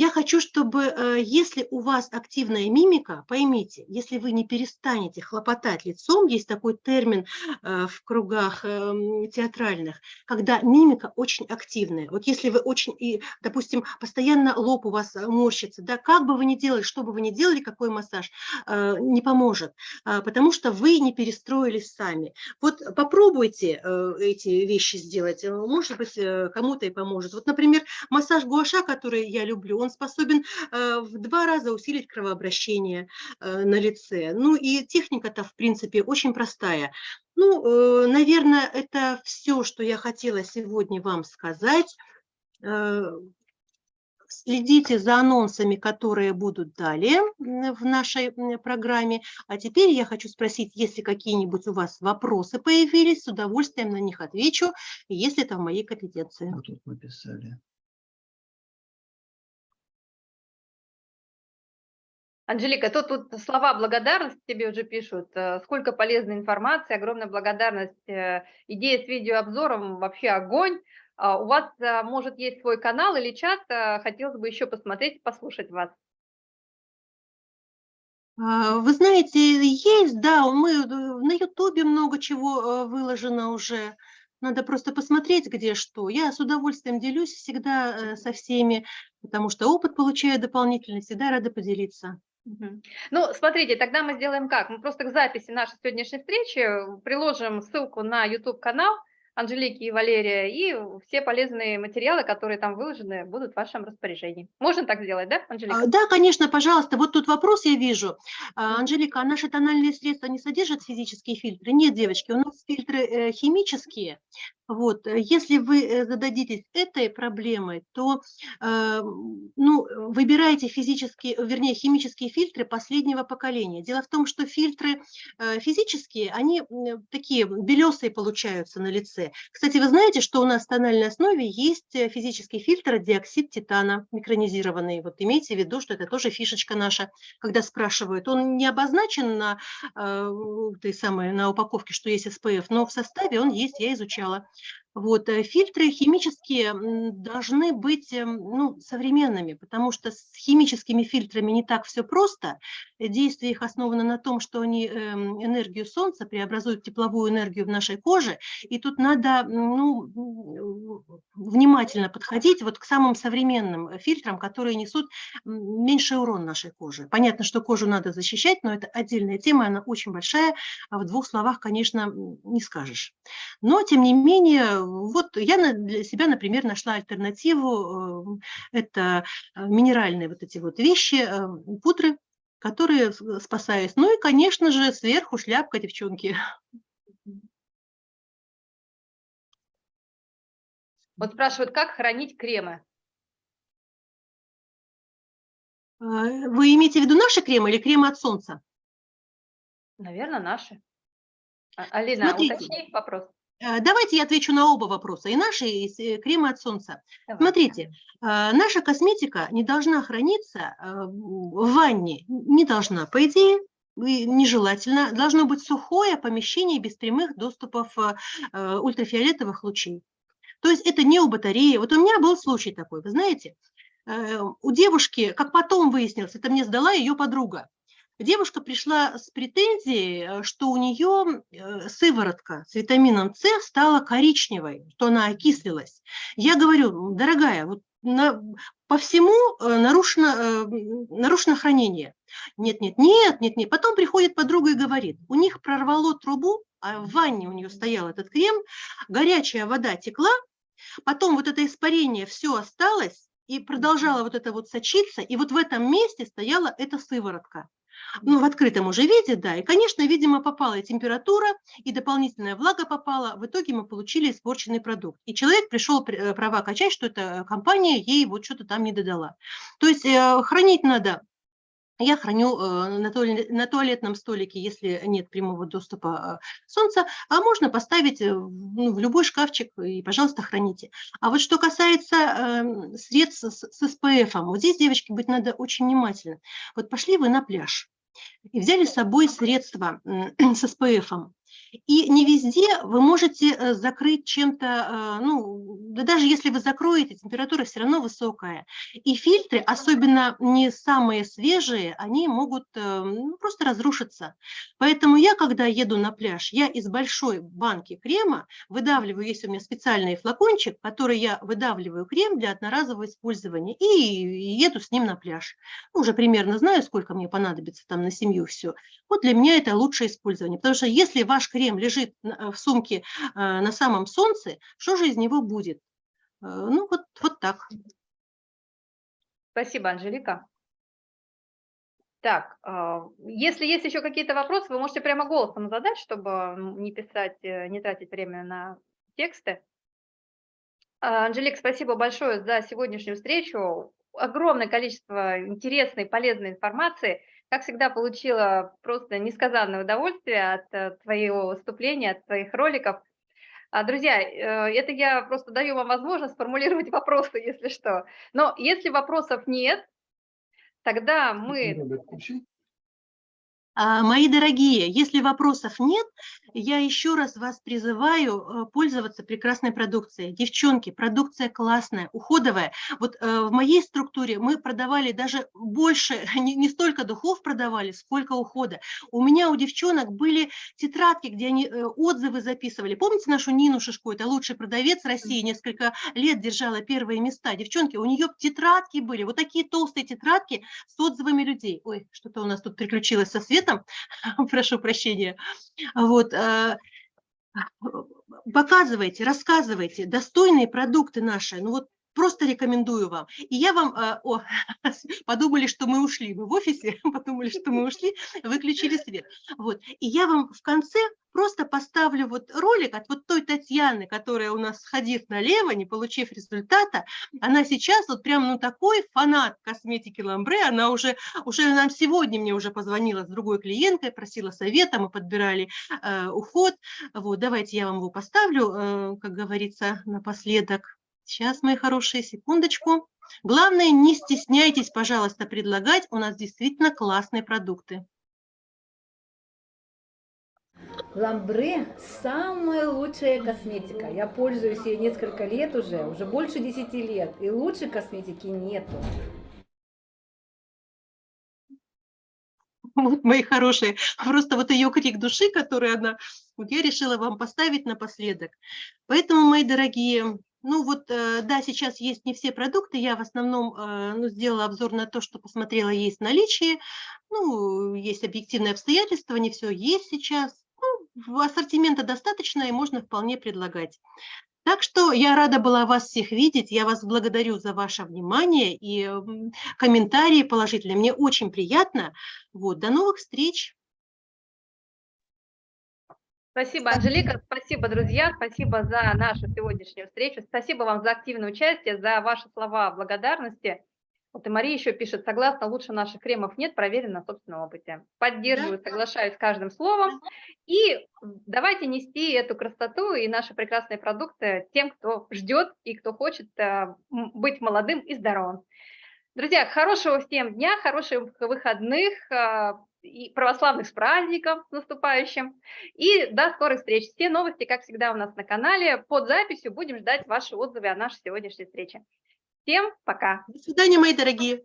Я хочу, чтобы, э, если у вас активная мимика, поймите, если вы не перестанете хлопотать лицом, есть такой термин э, в кругах эм, театральных, когда мимика очень активная. Вот если вы очень, и, допустим, постоянно лоб у вас морщится, да, как бы вы ни делали, что бы вы ни делали, какой массаж, э, не поможет, потому что вы не перестроились сами. Вот попробуйте эти вещи сделать, может быть, кому-то и поможет. Вот, например, массаж гуаша, который я люблю, он он способен э, в два раза усилить кровообращение э, на лице. Ну и техника-то, в принципе, очень простая. Ну, наверное, это все, что я хотела сегодня вам сказать. Следите за анонсами, которые будут далее в нашей программе. А теперь я хочу спросить, если какие-нибудь у вас вопросы появились, с удовольствием на них отвечу, если это в моей компетенции. Вот тут написали. Анжелика, тут, тут слова благодарности тебе уже пишут. Э, сколько полезной информации, огромная благодарность. Э, идея с видеообзором вообще огонь. А, у вас, а, может, есть свой канал или чат, а, хотелось бы еще посмотреть, послушать вас. Вы знаете, есть, да, мы э, на Ютубе много чего э, выложено уже. Надо просто посмотреть, где что. Я с удовольствием делюсь всегда э, со всеми, потому что опыт получаю дополнительный, всегда рада поделиться. Ну, смотрите, тогда мы сделаем как? Мы просто к записи нашей сегодняшней встречи приложим ссылку на YouTube-канал, Анжелики и Валерия, и все полезные материалы, которые там выложены, будут в вашем распоряжении. Можно так сделать, да, Анжелика? А, да, конечно, пожалуйста. Вот тут вопрос я вижу. А, Анжелика, а наши тональные средства не содержат физические фильтры? Нет, девочки, у нас фильтры э, химические. Вот, э, если вы э, зададитесь этой проблемой, то ну, выбирайте физические, вернее, химические фильтры последнего поколения. Дело в том, что фильтры физические, они такие белесые получаются на лице. Кстати, вы знаете, что у нас в тональной основе есть э, физический фильтр диоксид титана микронизированный. Вот имейте в виду, что это тоже фишечка наша, когда спрашивают. Он не обозначен на, э, той самой, на упаковке, что есть SPF, но в составе он есть, я изучала. Вот, э, фильтры химические должны быть эм, ну, современными, потому что с химическими фильтрами не так все просто. Действие их основано на том, что они эм, энергию Солнца преобразуют в тепловую энергию в нашей коже, и тут надо ну, внимательно подходить вот к самым современным фильтрам, которые несут меньший урон нашей коже. Понятно, что кожу надо защищать, но это отдельная тема, она очень большая, а в двух словах, конечно, не скажешь. Но, тем не менее, вот я для себя, например, нашла альтернативу. Э, это э, минеральные вот эти вот вещи, э, пудры, которые спасают. Ну и, конечно же, сверху шляпка, девчонки. Вот спрашивают, как хранить кремы? Вы имеете в виду наши кремы или кремы от солнца? Наверное, наши. А, Алина, Смотрите, уточни вопрос. Э, давайте я отвечу на оба вопроса, и наши, и э, кремы от солнца. Давай. Смотрите, э, наша косметика не должна храниться в ванне, не должна, по идее, нежелательно. Должно быть сухое помещение без прямых доступов ультрафиолетовых лучей. То есть это не у батареи. Вот у меня был случай такой, вы знаете, у девушки, как потом выяснилось, это мне сдала ее подруга, девушка пришла с претензией, э, что у нее э, сыворотка с витамином С стала коричневой, что она окислилась. Я говорю, дорогая, вот на, по всему э, нарушено, нарушено хранение. Нет, нет, нет, нет, нет. Потом приходит подруга и говорит, у них прорвало трубу, а в ванне у нее стоял этот крем, горячая вода текла, потом вот это испарение все осталось, и продолжала вот это вот сочиться, и вот в этом месте стояла эта сыворотка ну, в открытом уже виде, да, и, конечно, видимо, попала и температура, и дополнительная влага попала, в итоге мы получили испорченный продукт. И человек пришел э, права качать, что эта компания ей вот что-то там не додала. То есть э, хранить надо я храню э, на туалетном столике, если нет прямого доступа солнца, а можно поставить ну, в любой шкафчик и, пожалуйста, храните. А вот что касается эм, средств с SPF, вот здесь, девочки, быть надо очень внимательно. Вот пошли вы на пляж, и взяли с собой средства (clears throat) с СПФ. И не везде вы можете э, закрыть чем-то, э, ну, да даже если вы закроете, температура все равно высокая. И фильтры, особенно не самые свежие, они могут э, ну, просто разрушиться. Поэтому я, когда еду на пляж, я из большой банки крема выдавливаю, есть у меня специальный флакончик, который я выдавливаю крем для одноразового использования и еду с ним на пляж. Ну, уже примерно знаю, сколько мне понадобится там на семью все. Вот для меня это лучшее использование, потому что если ваш крем лежит э, в сумке э, на самом солнце, что же из него будет? Э, ну, вот, вот так. Спасибо, Анжелика. Так, а, если есть еще какие-то вопросы, вы можете прямо голосом задать, чтобы не писать, э, не тратить время на тексты. А, Анжелик, спасибо большое за сегодняшнюю встречу. Огромное количество интересной, полезной информации. Как всегда, получила просто несказанное удовольствие от э, твоего выступления, от твоих роликов. А, друзья, э, это я просто даю вам возможность сформулировать (laughs) вопросы, если что. Но если вопросов нет, тогда мы Мои дорогие, если вопросов нет, я еще раз вас призываю э, пользоваться прекрасной продукцией. Девчонки, продукция классная, уходовая. Вот э, в моей структуре мы продавали даже больше, (laughs) не, не столько духов продавали, сколько ухода. У меня у девчонок были тетрадки, где они э, отзывы записывали. Помните нашу Нину Шишко, это лучший продавец России, несколько лет держала первые места. Девчонки, у нее тетрадки были, вот такие толстые тетрадки с отзывами людей. Ой, что-то у нас тут приключилось со светом этом, (laughs) прошу прощения, вот, э, показывайте, рассказывайте, достойные продукты наши, ну вот просто рекомендую вам. И я вам, э, о, (laughs) подумали, что мы ушли, мы в офисе (laughs) подумали, что мы ушли, выключили свет. Вот, и я вам в конце просто поставлю вот ролик от вот той Татьяны, которая у нас, сходив налево, не получив результата, она сейчас вот прям, ну, такой фанат косметики Ламбре, она уже, уже нам сегодня мне уже позвонила с другой клиенткой, просила совета, мы подбирали э, уход, вот, давайте я вам его поставлю, э, как говорится, напоследок. Сейчас, мои хорошие, секундочку. Главное, не стесняйтесь, пожалуйста, предлагать, у нас действительно классные продукты. Ламбре – самая лучшая косметика. Я пользуюсь ей несколько лет уже, уже больше 10 лет, и лучшей косметики нету. Вот, мои хорошие, просто вот ее крик души, который она, вот я решила вам поставить напоследок. Поэтому, мои дорогие, ну вот, э, да, сейчас есть не все продукты, я в основном э, ну, сделала обзор на то, что посмотрела, есть в наличии, ну, есть объективные обстоятельства, не все есть сейчас, ну, ассортимента достаточно и можно вполне предлагать. Так что я рада была вас всех видеть, я вас благодарю за ваше внимание и комментарии положительные, мне очень приятно. Вот, до новых встреч! Спасибо, Анжелика, спасибо, друзья, спасибо за нашу сегодняшнюю встречу, спасибо вам за активное участие, за ваши слова благодарности. Вот и Мария еще пишет, согласно, лучше наших кремов нет, проверено на собственном опыте. Поддерживаю, соглашаюсь с каждым словом. И давайте нести эту красоту и наши прекрасные продукты тем, кто ждет и кто хочет э, быть молодым и здоровым. Друзья, хорошего всем дня, хороших выходных, э, и православных с праздником наступающим. И до скорых встреч. Все новости, как всегда, у нас на канале. Под записью будем ждать ваши отзывы о нашей сегодняшней встрече. Всем пока. До свидания, мои дорогие.